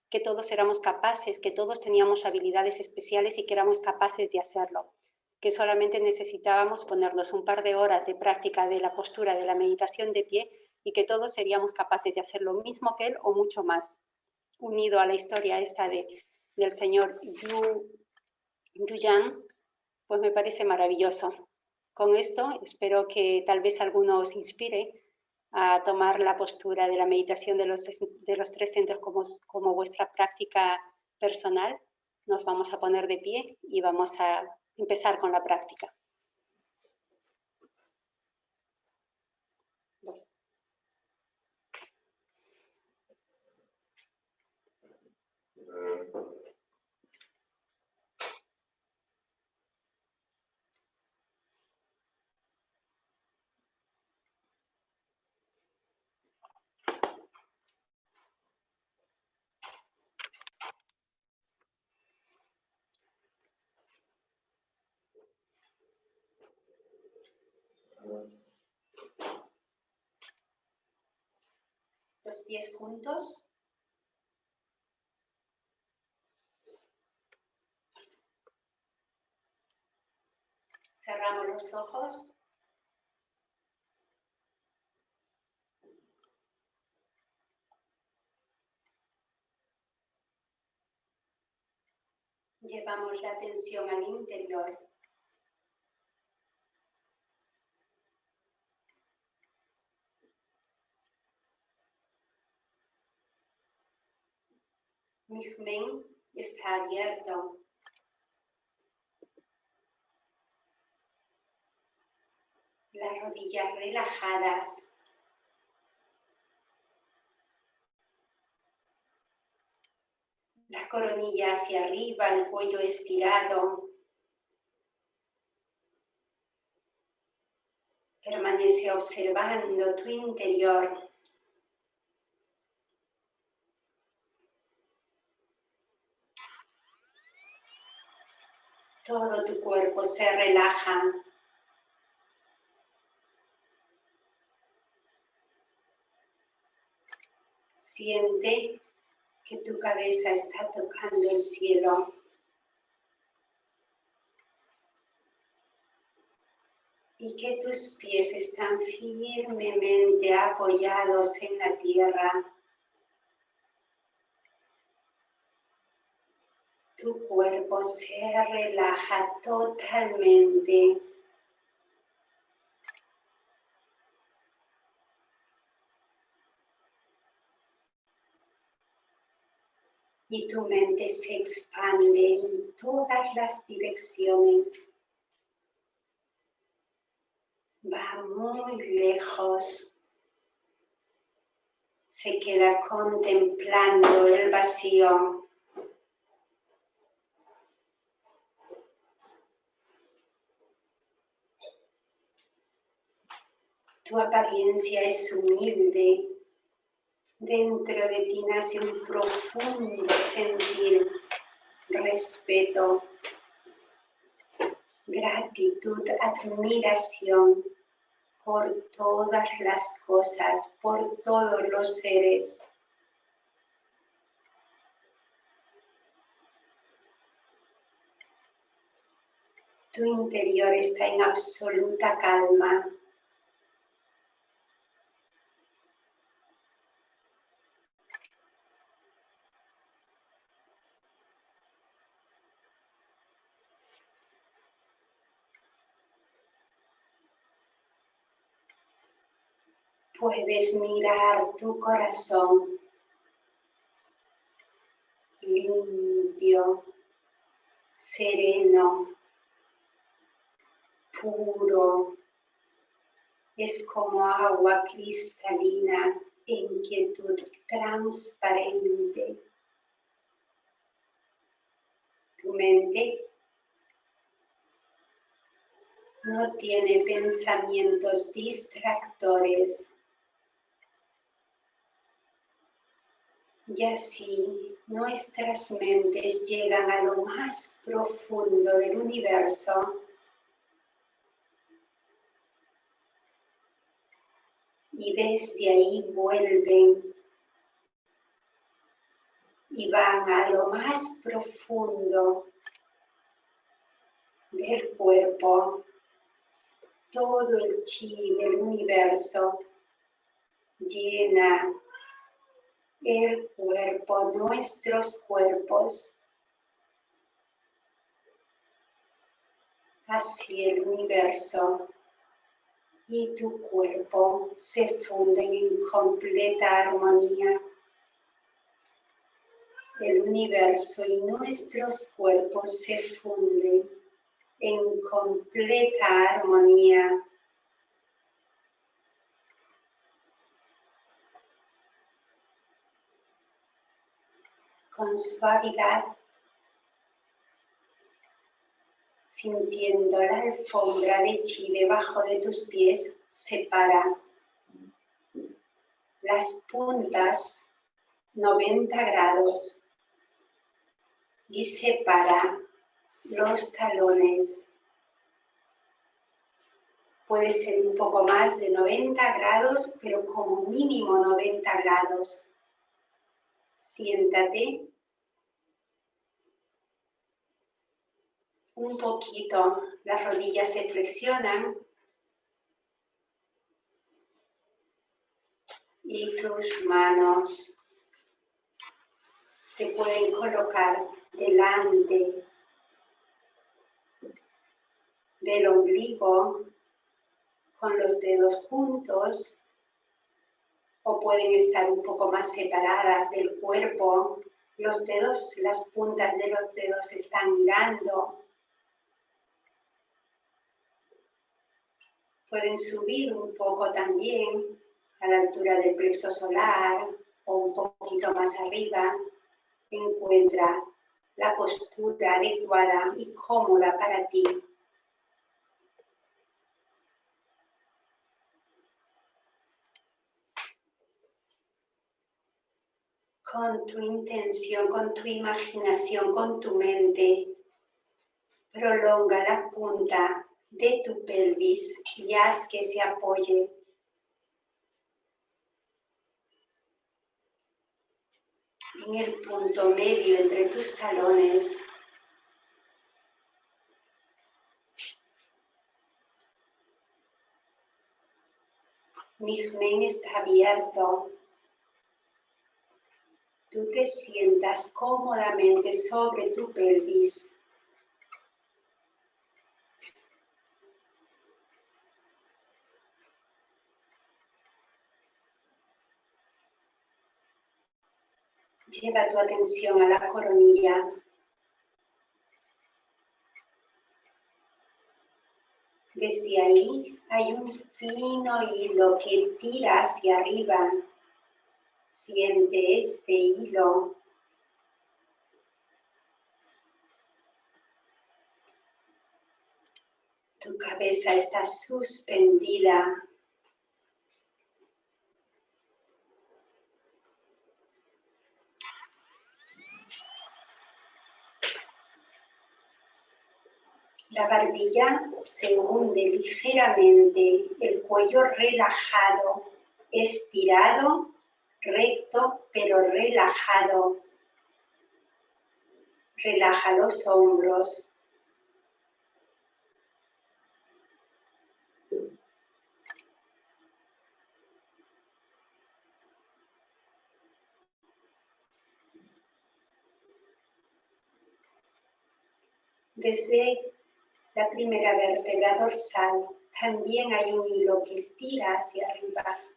que todos éramos capaces, que todos teníamos habilidades especiales y que éramos capaces de hacerlo, que solamente necesitábamos ponernos un par de horas de práctica de la postura de la meditación de pie y que todos seríamos capaces de hacer lo mismo que él o mucho más, unido a la historia esta de, del señor Yu, Yu Yang, pues me parece maravilloso. Con esto espero que tal vez alguno os inspire a tomar la postura de la meditación de los, de los tres centros como, como vuestra práctica personal, nos vamos a poner de pie y vamos a empezar con la práctica. Los pies juntos. Cerramos los ojos. Llevamos la atención al interior Mi está abierto. Las rodillas relajadas. La coronilla hacia arriba, el cuello estirado. Permanece observando tu interior. Todo tu cuerpo se relaja. Siente que tu cabeza está tocando el cielo. Y que tus pies están firmemente apoyados en la tierra. Tu cuerpo se relaja totalmente. Y tu mente se expande en todas las direcciones. Va muy lejos. Se queda contemplando el vacío. Tu apariencia es humilde. Dentro de ti nace un profundo sentir, respeto, gratitud, admiración por todas las cosas, por todos los seres. Tu interior está en absoluta calma. Puedes mirar tu corazón limpio, sereno, puro. Es como agua cristalina en quietud transparente. Tu mente no tiene pensamientos distractores Y así nuestras mentes llegan a lo más profundo del universo. Y desde ahí vuelven y van a lo más profundo del cuerpo, todo el chi del universo llena el cuerpo, nuestros cuerpos, hacia el universo y tu cuerpo se funden en completa armonía. El universo y nuestros cuerpos se funden en completa armonía. Con suavidad, sintiendo la alfombra de chi debajo de tus pies, separa las puntas 90 grados y separa los talones. Puede ser un poco más de 90 grados, pero como mínimo 90 grados siéntate un poquito, las rodillas se flexionan y tus manos se pueden colocar delante del ombligo con los dedos juntos o pueden estar un poco más separadas del cuerpo Los dedos, las puntas de los dedos están mirando. Pueden subir un poco también a la altura del plexo solar o un poquito más arriba. Encuentra la postura adecuada y cómoda para ti. Con tu intención, con tu imaginación, con tu mente. Prolonga la punta de tu pelvis y haz que se apoye en el punto medio entre tus talones. Mi está abierto tú te sientas cómodamente sobre tu pelvis. Lleva tu atención a la coronilla. Desde ahí hay un fino hilo que tira hacia arriba Siente este hilo Tu cabeza está suspendida. La barbilla se hunde ligeramente, el cuello relajado, estirado recto pero relajado. Relaja los hombros. Desde la primera vértebra dorsal también hay un hilo que tira hacia arriba.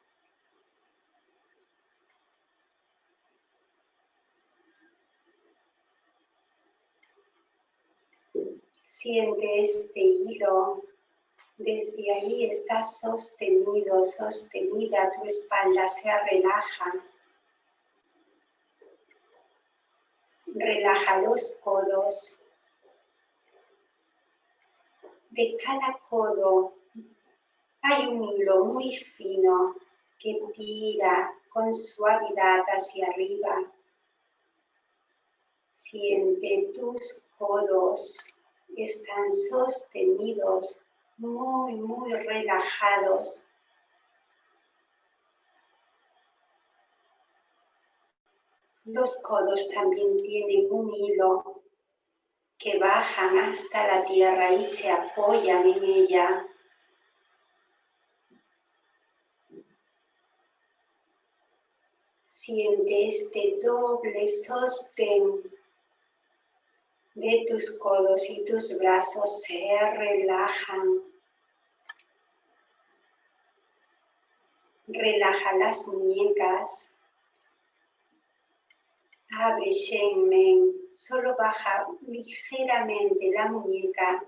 Siente este hilo. Desde ahí está sostenido, sostenida. Tu espalda se relaja. Relaja los codos. De cada codo hay un hilo muy fino que tira con suavidad hacia arriba. Siente tus codos están sostenidos, muy, muy relajados. Los codos también tienen un hilo que bajan hasta la tierra y se apoyan en ella. Siente este doble sostén de tus codos y tus brazos se relajan. Relaja las muñecas. Abre Shenmen. Solo baja ligeramente la muñeca.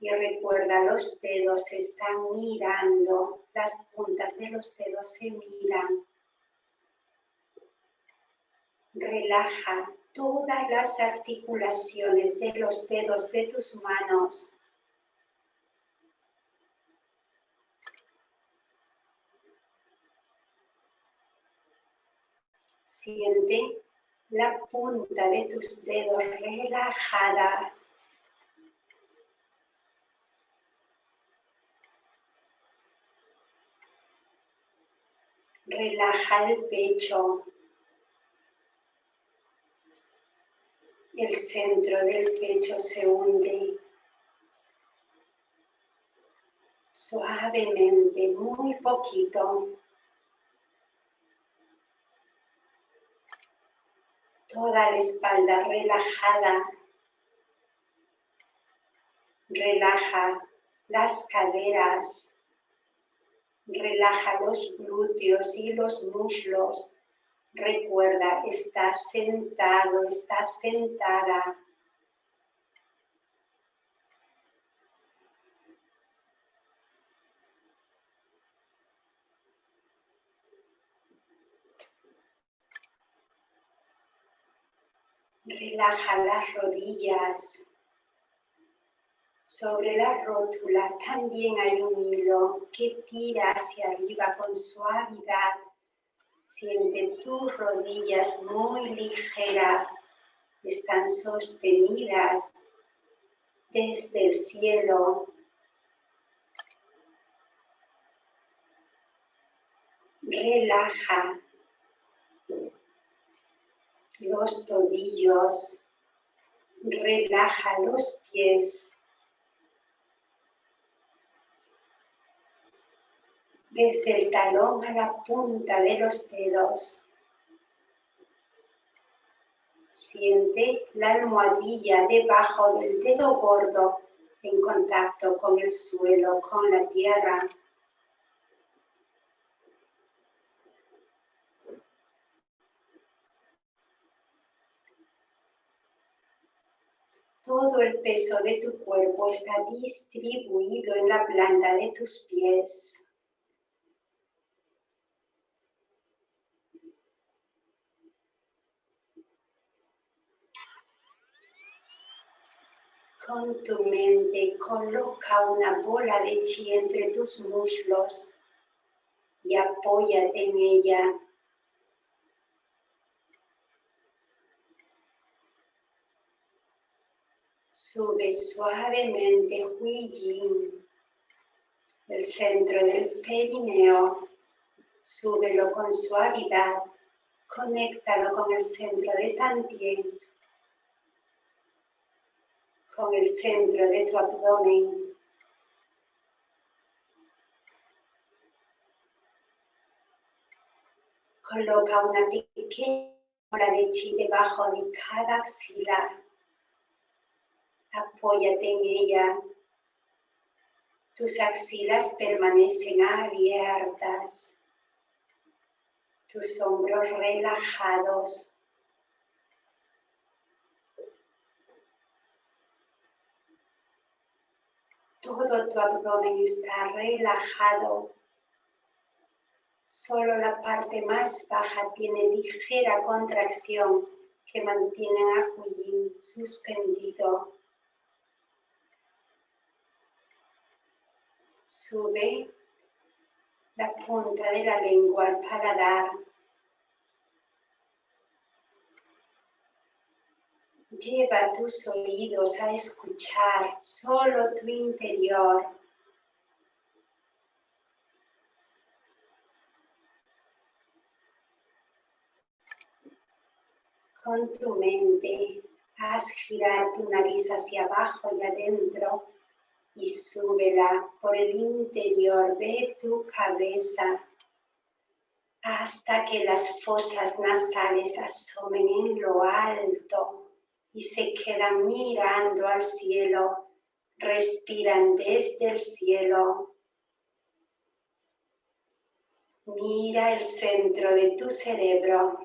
Y recuerda, los dedos están mirando. Las puntas de los dedos se miran. Relaja todas las articulaciones de los dedos de tus manos. Siente la punta de tus dedos relajadas. Relaja el pecho. El centro del pecho se hunde suavemente, muy poquito. Toda la espalda relajada. Relaja las caderas. Relaja los glúteos y los muslos. Recuerda, estás sentado, estás sentada. Relaja las rodillas. Sobre la rótula también hay un hilo que tira hacia arriba con suavidad. Siente tus rodillas muy ligeras, están sostenidas desde el cielo. Relaja los tobillos, relaja los pies. Desde el talón a la punta de los dedos. Siente la almohadilla debajo del dedo gordo en contacto con el suelo, con la tierra. Todo el peso de tu cuerpo está distribuido en la planta de tus pies. Con tu mente coloca una bola de chi entre tus muslos y apóyate en ella Sube suavemente Hui Yin, el centro del perineo. Súbelo con suavidad. Conéctalo con el centro de Tantien. Con el centro de tu abdomen. Coloca una pequeña bola de chi debajo de cada axila apóyate en ella. Tus axilas permanecen abiertas, tus hombros relajados. Todo tu abdomen está relajado. Solo la parte más baja tiene ligera contracción que mantiene a Huyin suspendido. Sube la punta de la lengua al paladar. Lleva tus oídos a escuchar solo tu interior. Con tu mente, haz girar tu nariz hacia abajo y adentro y súbela por el interior de tu cabeza hasta que las fosas nasales asomen en lo alto y se quedan mirando al cielo, respiran desde el cielo. Mira el centro de tu cerebro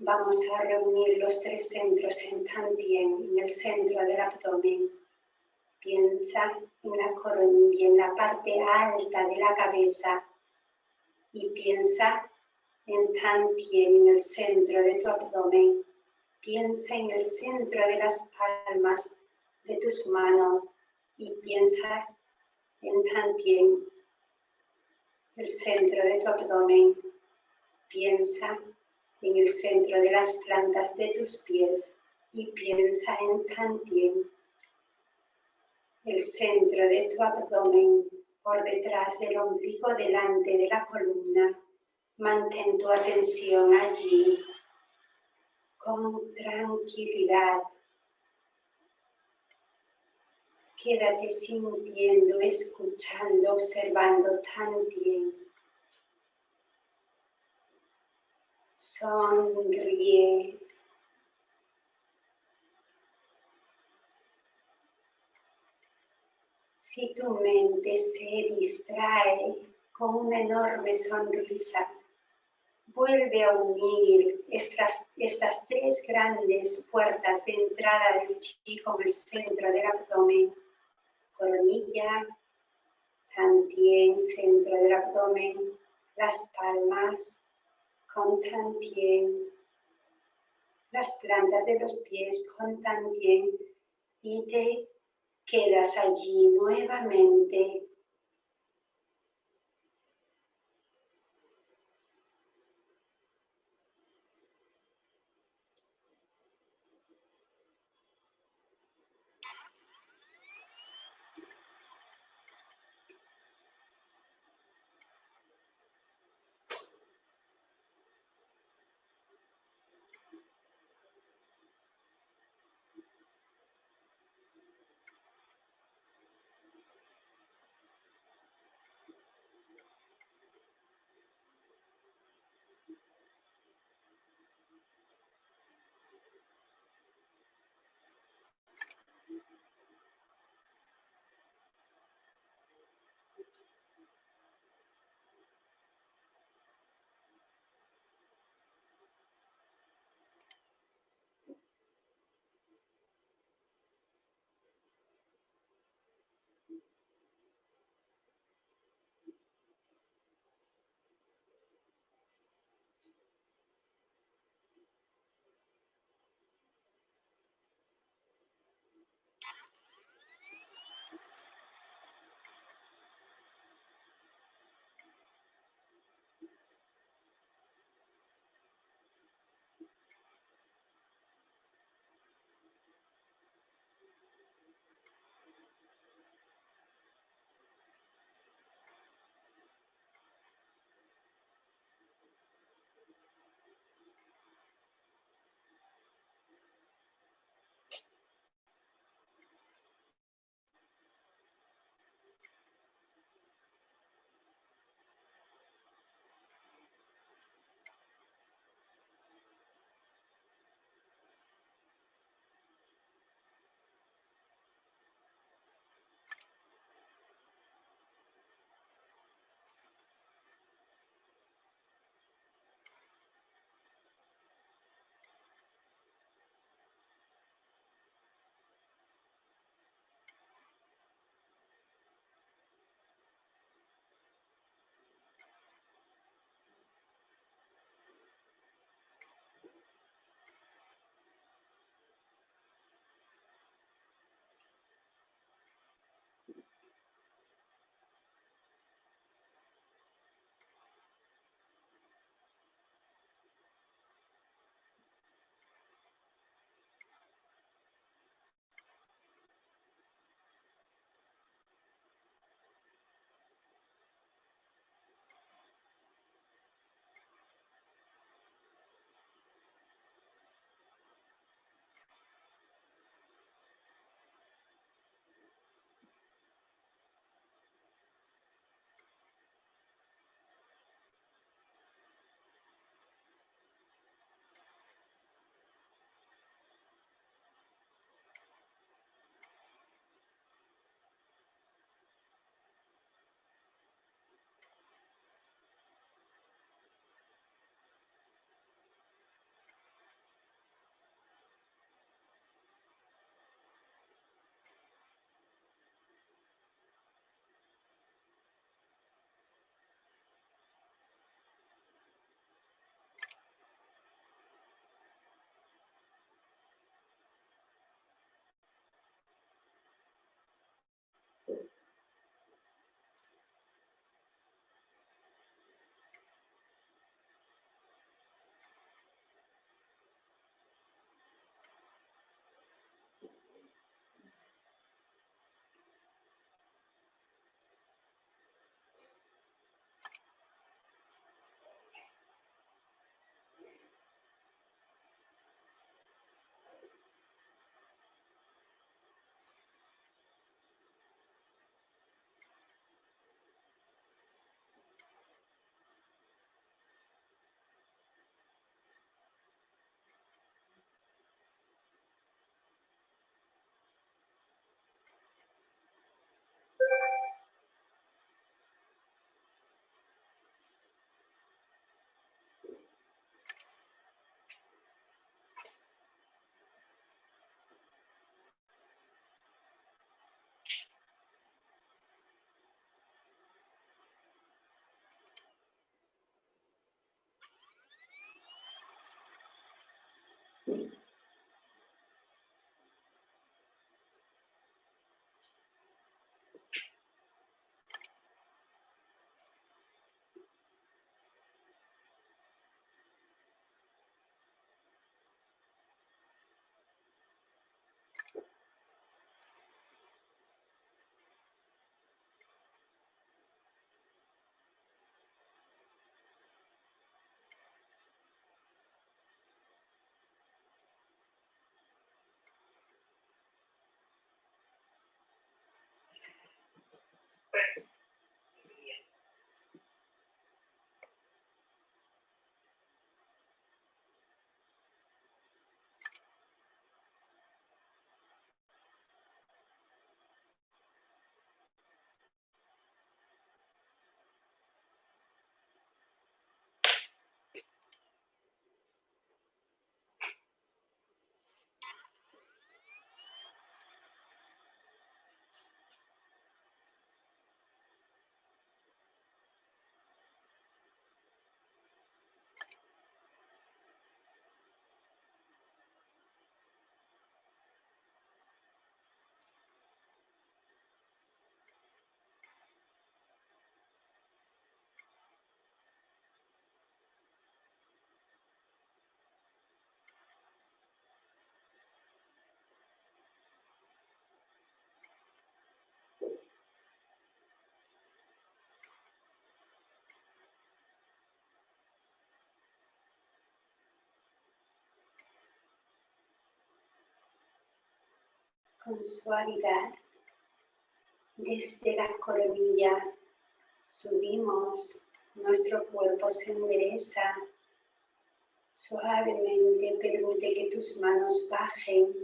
Vamos a reunir los tres centros en Tantien, en el centro del abdomen. Piensa en la coronilla, en la parte alta de la cabeza. Y piensa en Tantien, en el centro de tu abdomen. Piensa en el centro de las palmas de tus manos. Y piensa en Tantien, el centro de tu abdomen. Piensa en el centro de las plantas de tus pies y piensa en Tantien, el centro de tu abdomen por detrás del ombligo delante de la columna. Mantén tu atención allí con tranquilidad. Quédate sintiendo, escuchando, observando Tantien. Sonríe. Si tu mente se distrae con una enorme sonrisa, vuelve a unir estas, estas tres grandes puertas de entrada del chi con el centro del abdomen, coronilla, tantien, centro del abdomen, las palmas, con tantien, las plantas de los pies con tantien y te quedas allí nuevamente Con suavidad desde la coronilla subimos, nuestro cuerpo se endereza, suavemente permite que tus manos bajen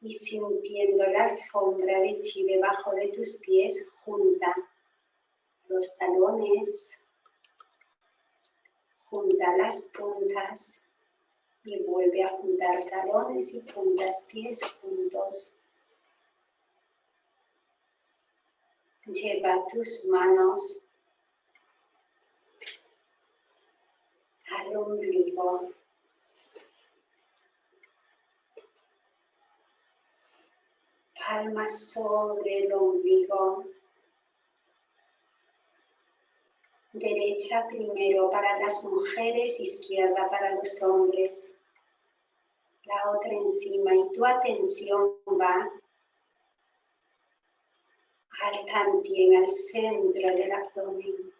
y sintiendo la alfombra de chi debajo de tus pies, junta los talones, junta las puntas y vuelve a juntar talones y puntas, pies juntos. Lleva tus manos al ombligo. Palmas sobre el ombligo. Derecha primero para las mujeres, izquierda para los hombres la otra encima y tu atención va al tantien, al centro del abdomen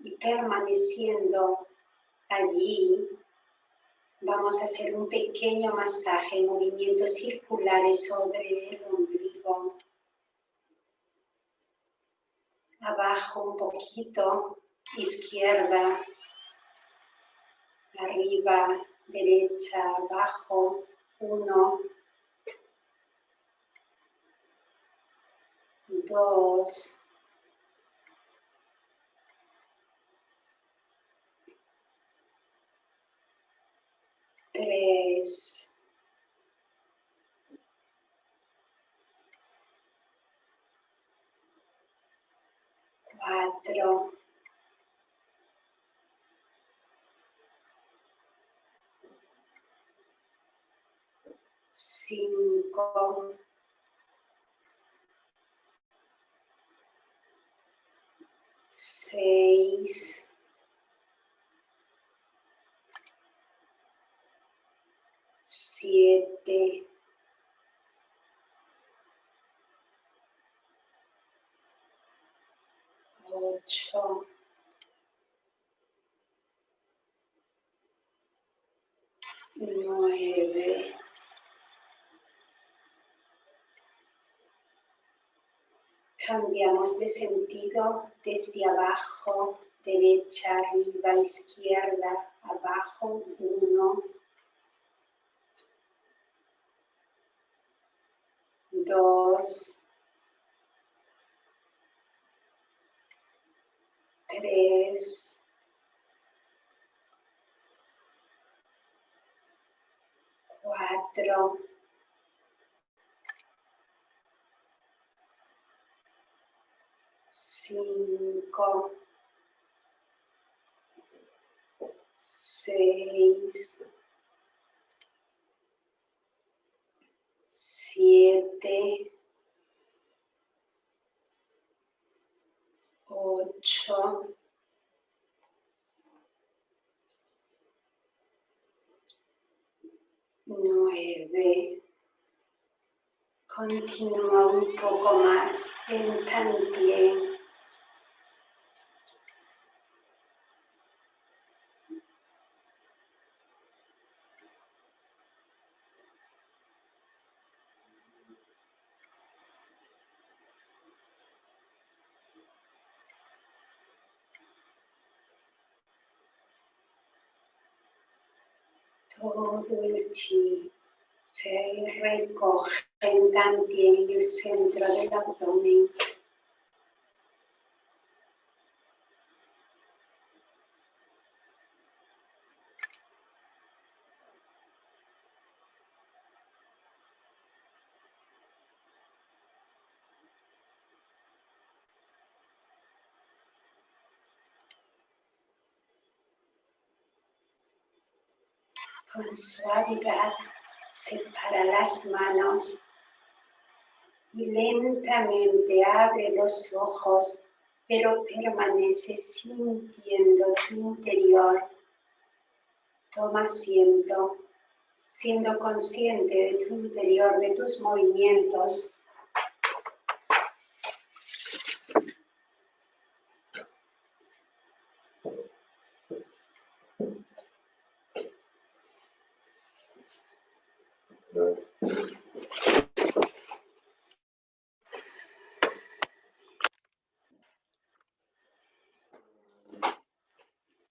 y permaneciendo allí vamos a hacer un pequeño masaje, movimientos circulares sobre el ombligo. Abajo un poquito, izquierda, arriba, derecha, abajo, uno, dos, tres, cuatro, cinco, seis, siete, ocho, nueve, Cambiamos de sentido desde abajo, derecha, arriba, izquierda, abajo, uno, dos, tres, cuatro, cinco, seis, siete, ocho, nueve, Continúa un poco más, en también se recoge en en el centro del abdomen. Con suavidad separa las manos y lentamente abre los ojos, pero permanece sintiendo tu interior. Toma asiento, siendo consciente de tu interior, de tus movimientos,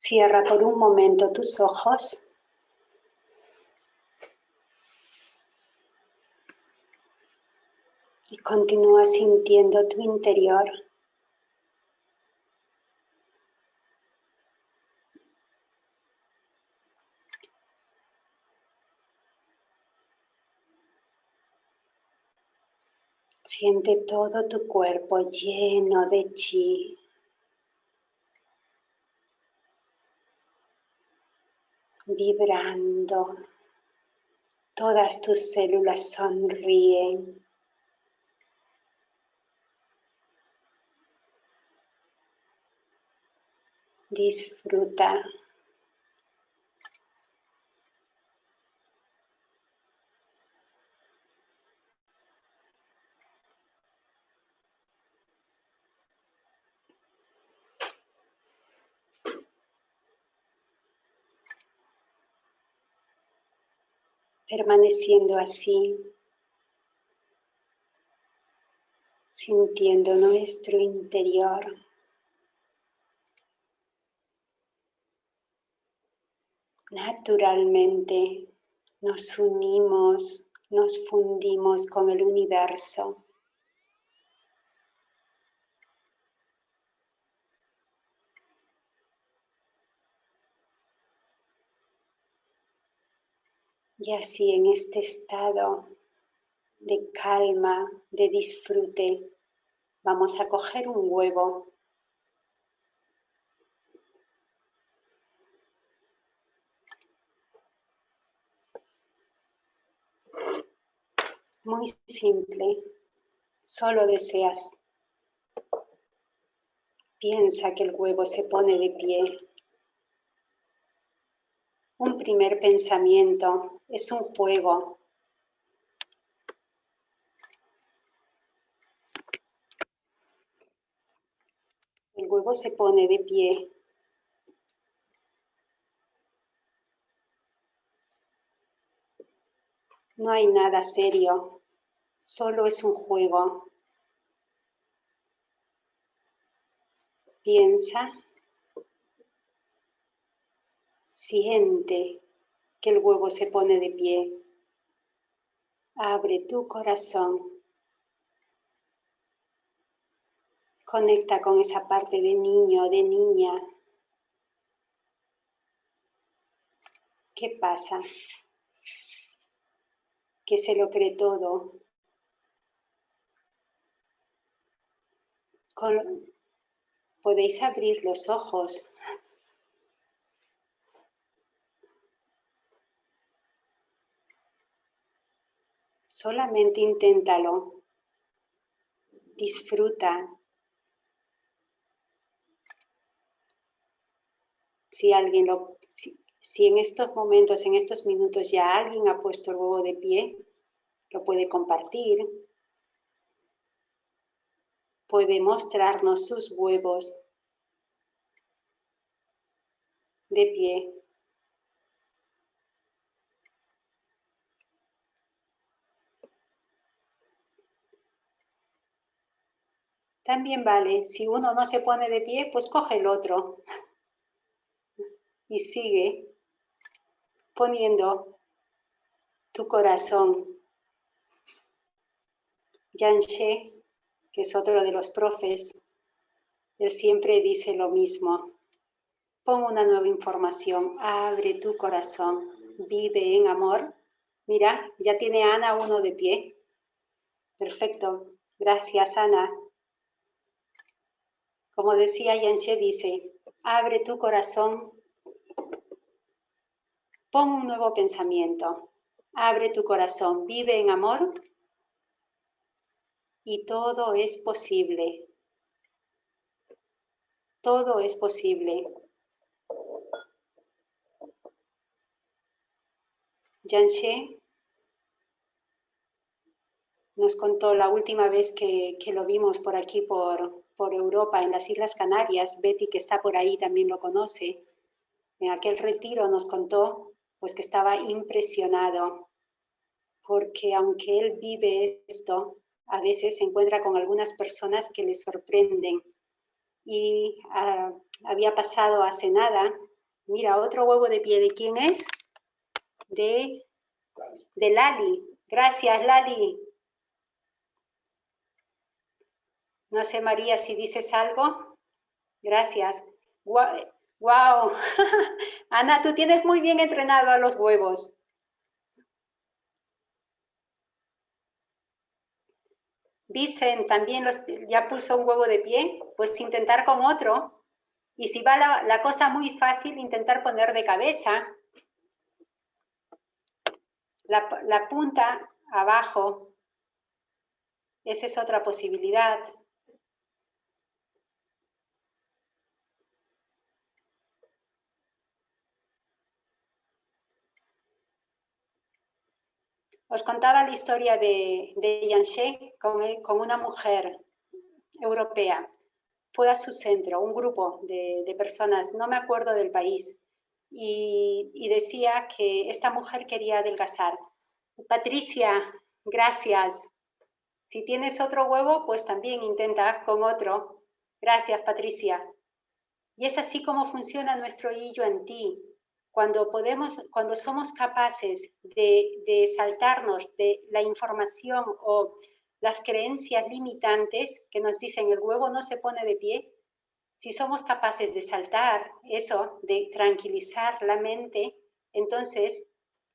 Cierra por un momento tus ojos. Y continúa sintiendo tu interior. Siente todo tu cuerpo lleno de chi. Vibrando. Todas tus células sonríen. Disfruta. Permaneciendo así, sintiendo nuestro interior. Naturalmente nos unimos, nos fundimos con el universo. Y así en este estado de calma, de disfrute, vamos a coger un huevo. Muy simple, solo deseas. Piensa que el huevo se pone de pie un primer pensamiento, es un juego. El huevo se pone de pie. No hay nada serio, solo es un juego. Piensa Siente que el huevo se pone de pie. Abre tu corazón. Conecta con esa parte de niño, de niña. ¿Qué pasa? Que se lo cree todo. Podéis abrir los ojos Solamente inténtalo. Disfruta. Si alguien lo, Si en estos momentos, en estos minutos ya alguien ha puesto el huevo de pie, lo puede compartir, puede mostrarnos sus huevos de pie. También vale, si uno no se pone de pie, pues coge el otro y sigue poniendo tu corazón. Yanshe, que es otro de los profes, él siempre dice lo mismo. Pon una nueva información, abre tu corazón, vive en amor. Mira, ya tiene Ana uno de pie. Perfecto, gracias Ana. Como decía Yanshe, dice, abre tu corazón Pon un nuevo pensamiento. Abre tu corazón, vive en amor y todo es posible. Todo es posible. Yanshe nos contó la última vez que, lo vimos por aquí, por, por Europa, en las Islas Canarias. Betty, que está por ahí, también lo conoce. En aquel retiro nos contó pues que estaba impresionado porque aunque él vive esto, a veces se encuentra con algunas personas que le sorprenden. Y ah, había pasado hace nada, mira, otro huevo de pie, ¿de quién es? De, de Lali. Gracias, Lali. No sé, María, si dices algo. Gracias. ¡Wow! Ana, tú tienes muy bien entrenado a los huevos. Dicen también los, ya puso un huevo de pie, pues intentar con otro. Y si va la, cosa muy fácil, intentar poner de cabeza. La, la punta abajo. Esa es otra posibilidad. Os contaba la historia de, de Yanshe con, una mujer europea. Fue a su centro, un grupo de, personas, no me acuerdo del país, y, decía que esta mujer quería adelgazar. Patricia, gracias. Si tienes otro huevo, pues también intenta con otro. Gracias, Patricia. Y es así como funciona nuestro yo en ti. Cuando, podemos, cuando somos capaces de, saltarnos de la información o las creencias limitantes que nos dicen el huevo no se pone de pie, si somos capaces de saltar eso, de tranquilizar la mente, entonces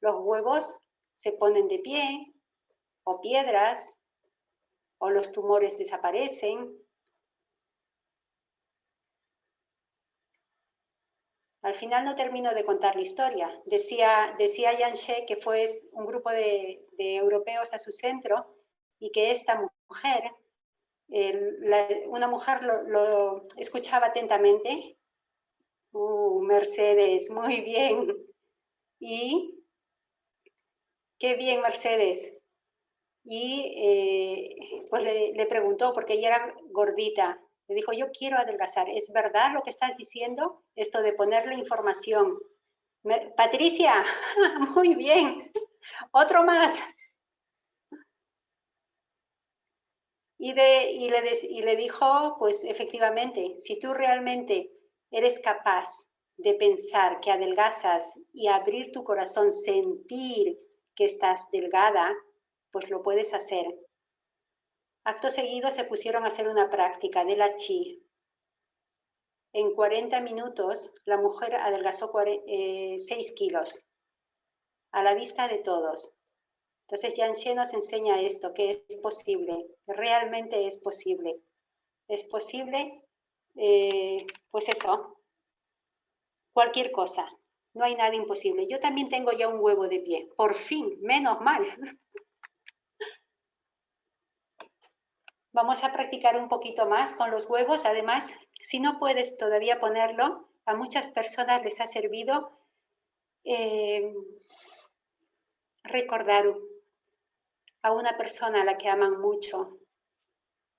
los huevos se ponen de pie, o piedras, o los tumores desaparecen, Al final no termino de contar la historia. Decía, decía Yanshe que fue un grupo de, europeos a su centro y que esta mujer, una mujer lo, escuchaba atentamente. Uh, Mercedes, muy bien. Y qué bien, Mercedes. Y eh, pues le preguntó, porque ella era gordita, le dijo, yo quiero adelgazar. ¿Es verdad lo que estás diciendo? Esto de ponerle información. Patricia, muy bien. Otro más. Y le dijo, pues efectivamente, si tú realmente eres capaz de pensar que adelgazas y abrir tu corazón, sentir que estás delgada, pues lo puedes hacer. Acto seguido se pusieron a hacer una práctica de la chi. En 40 minutos la mujer adelgazó 6 eh, kilos a la vista de todos. Entonces Yanshe nos enseña esto, que es posible, realmente es posible. Es posible, eh, pues eso, cualquier cosa. No hay nada imposible. Yo también tengo ya un huevo de pie. Por fin, menos mal. Vamos a practicar un poquito más con los huevos. Además, si no puedes todavía ponerlo, a muchas personas les ha servido eh, recordar a una persona a la que aman mucho,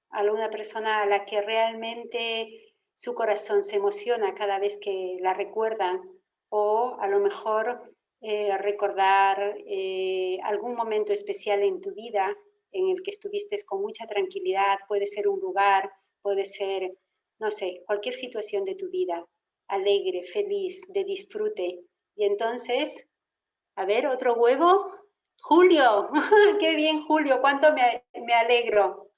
a una persona a la que realmente su corazón se emociona cada vez que la recuerdan o a lo mejor eh, recordar eh, algún momento especial en tu vida en el que estuviste con mucha tranquilidad, puede ser un lugar, puede ser, no sé, cualquier situación de tu vida, alegre, feliz, de disfrute. Y entonces, a ver, otro huevo. Julio, qué bien Julio, cuánto me, me alegro.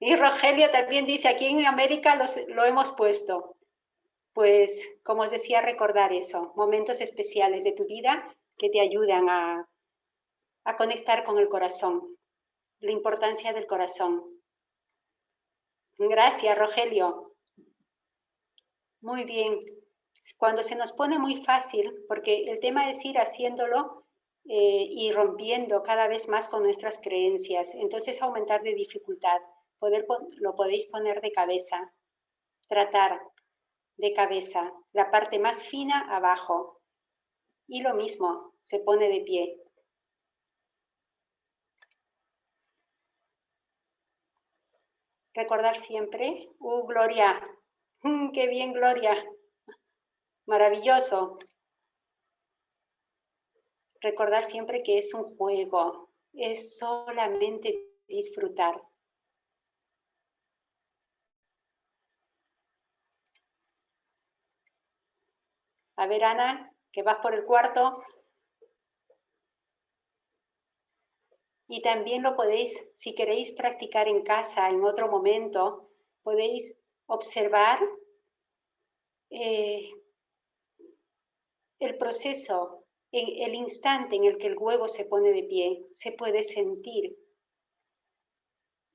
Y Rogelio también dice, aquí en América lo hemos puesto. Pues, como os decía, recordar eso, momentos especiales de tu vida que te ayudan a, a conectar con el corazón, la importancia del corazón. Gracias, Rogelio. Muy bien. Cuando se nos pone muy fácil, porque el tema es ir haciéndolo eh, y rompiendo cada vez más con nuestras creencias, entonces aumentar de dificultad poder, lo podéis poner de cabeza, tratar de cabeza, la parte más fina abajo. Y lo mismo, se pone de pie. Recordar siempre, ¡uh, Gloria! Mm, ¡Qué bien, Gloria! Maravilloso. Recordar siempre que es un juego, es solamente disfrutar. A ver, Ana, que vas por el cuarto. Y también lo podéis, si queréis practicar en casa en otro momento, podéis observar eh, el proceso, el instante en el que el huevo se pone de pie, se puede sentir.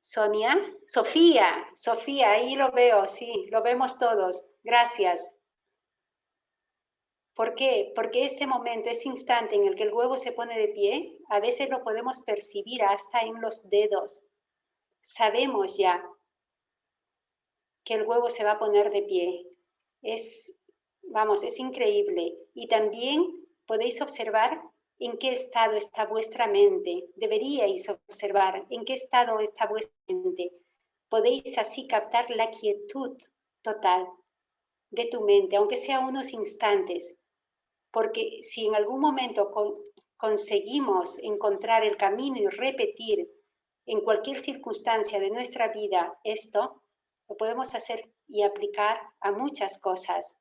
Sonia, Sofía, Sofía, ahí lo veo, sí, lo vemos todos. Gracias. ¿Por qué? Porque este momento, ese instante en el que el huevo se pone de pie, a veces lo podemos percibir hasta en los dedos. Sabemos ya que el huevo se va a poner de pie. Es, vamos, es increíble. Y también podéis observar en qué estado está vuestra mente. Deberíais observar en qué estado está vuestra mente. Podéis así captar la quietud total de tu mente, aunque sea unos instantes porque si en algún momento conseguimos encontrar el camino y repetir en cualquier circunstancia de nuestra vida esto, lo podemos hacer y aplicar a muchas cosas.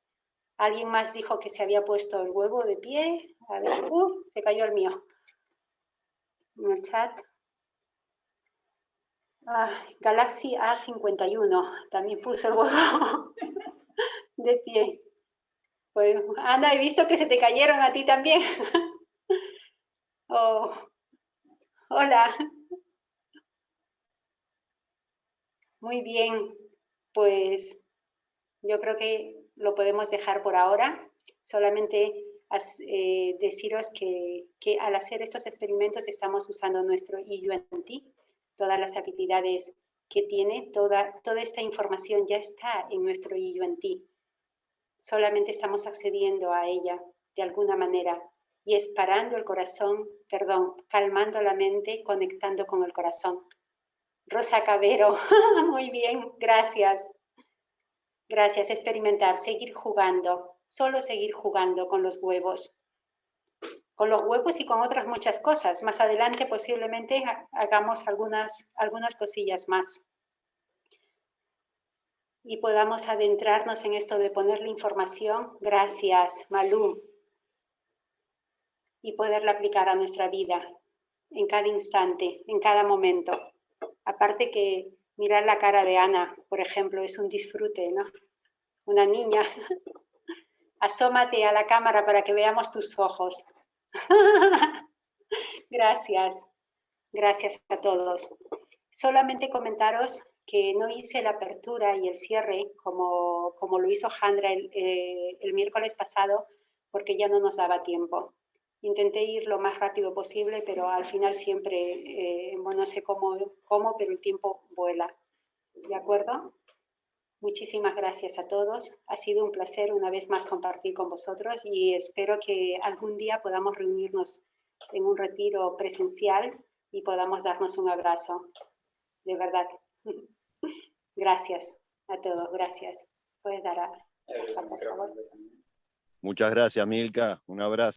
Alguien más dijo que se había puesto el huevo de pie. A ver, uh, se cayó el mío. En el chat. Galaxy A51 también puso el huevo de pie. Pues, Ana, he visto que se te cayeron a ti también. oh, hola. Muy bien, pues yo creo que lo podemos dejar por ahora. Solamente eh, deciros que, que, al hacer estos experimentos estamos usando nuestro IUNT, todas las habilidades que tiene, toda, toda esta información ya está en nuestro IUNT solamente estamos accediendo a ella de alguna manera y es parando el corazón, perdón, calmando la mente, conectando con el corazón. Rosa Cabero, muy bien, gracias. Gracias, experimentar, seguir jugando, solo seguir jugando con los huevos. Con los huevos y con otras muchas cosas. Más adelante posiblemente hagamos algunas, algunas cosillas más y podamos adentrarnos en esto de ponerle información, gracias Malú, y poderla aplicar a nuestra vida en cada instante, en cada momento. Aparte que mirar la cara de Ana, por ejemplo, es un disfrute, ¿no? Una niña. Asómate a la cámara para que veamos tus ojos. Gracias. Gracias a todos. Solamente comentaros que no hice la apertura y el cierre como, como lo hizo Jandra el, eh, el, miércoles pasado porque ya no nos daba tiempo. Intenté ir lo más rápido posible, pero al final siempre, eh, bueno, no sé cómo, cómo, pero el tiempo vuela. ¿De acuerdo? Muchísimas gracias a todos. Ha sido un placer una vez más compartir con vosotros y espero que algún día podamos reunirnos en un retiro presencial y podamos darnos un abrazo. De verdad. Gracias a todos. Gracias. Puedes dar a... por favor. Muchas gracias, Milka. Un abrazo.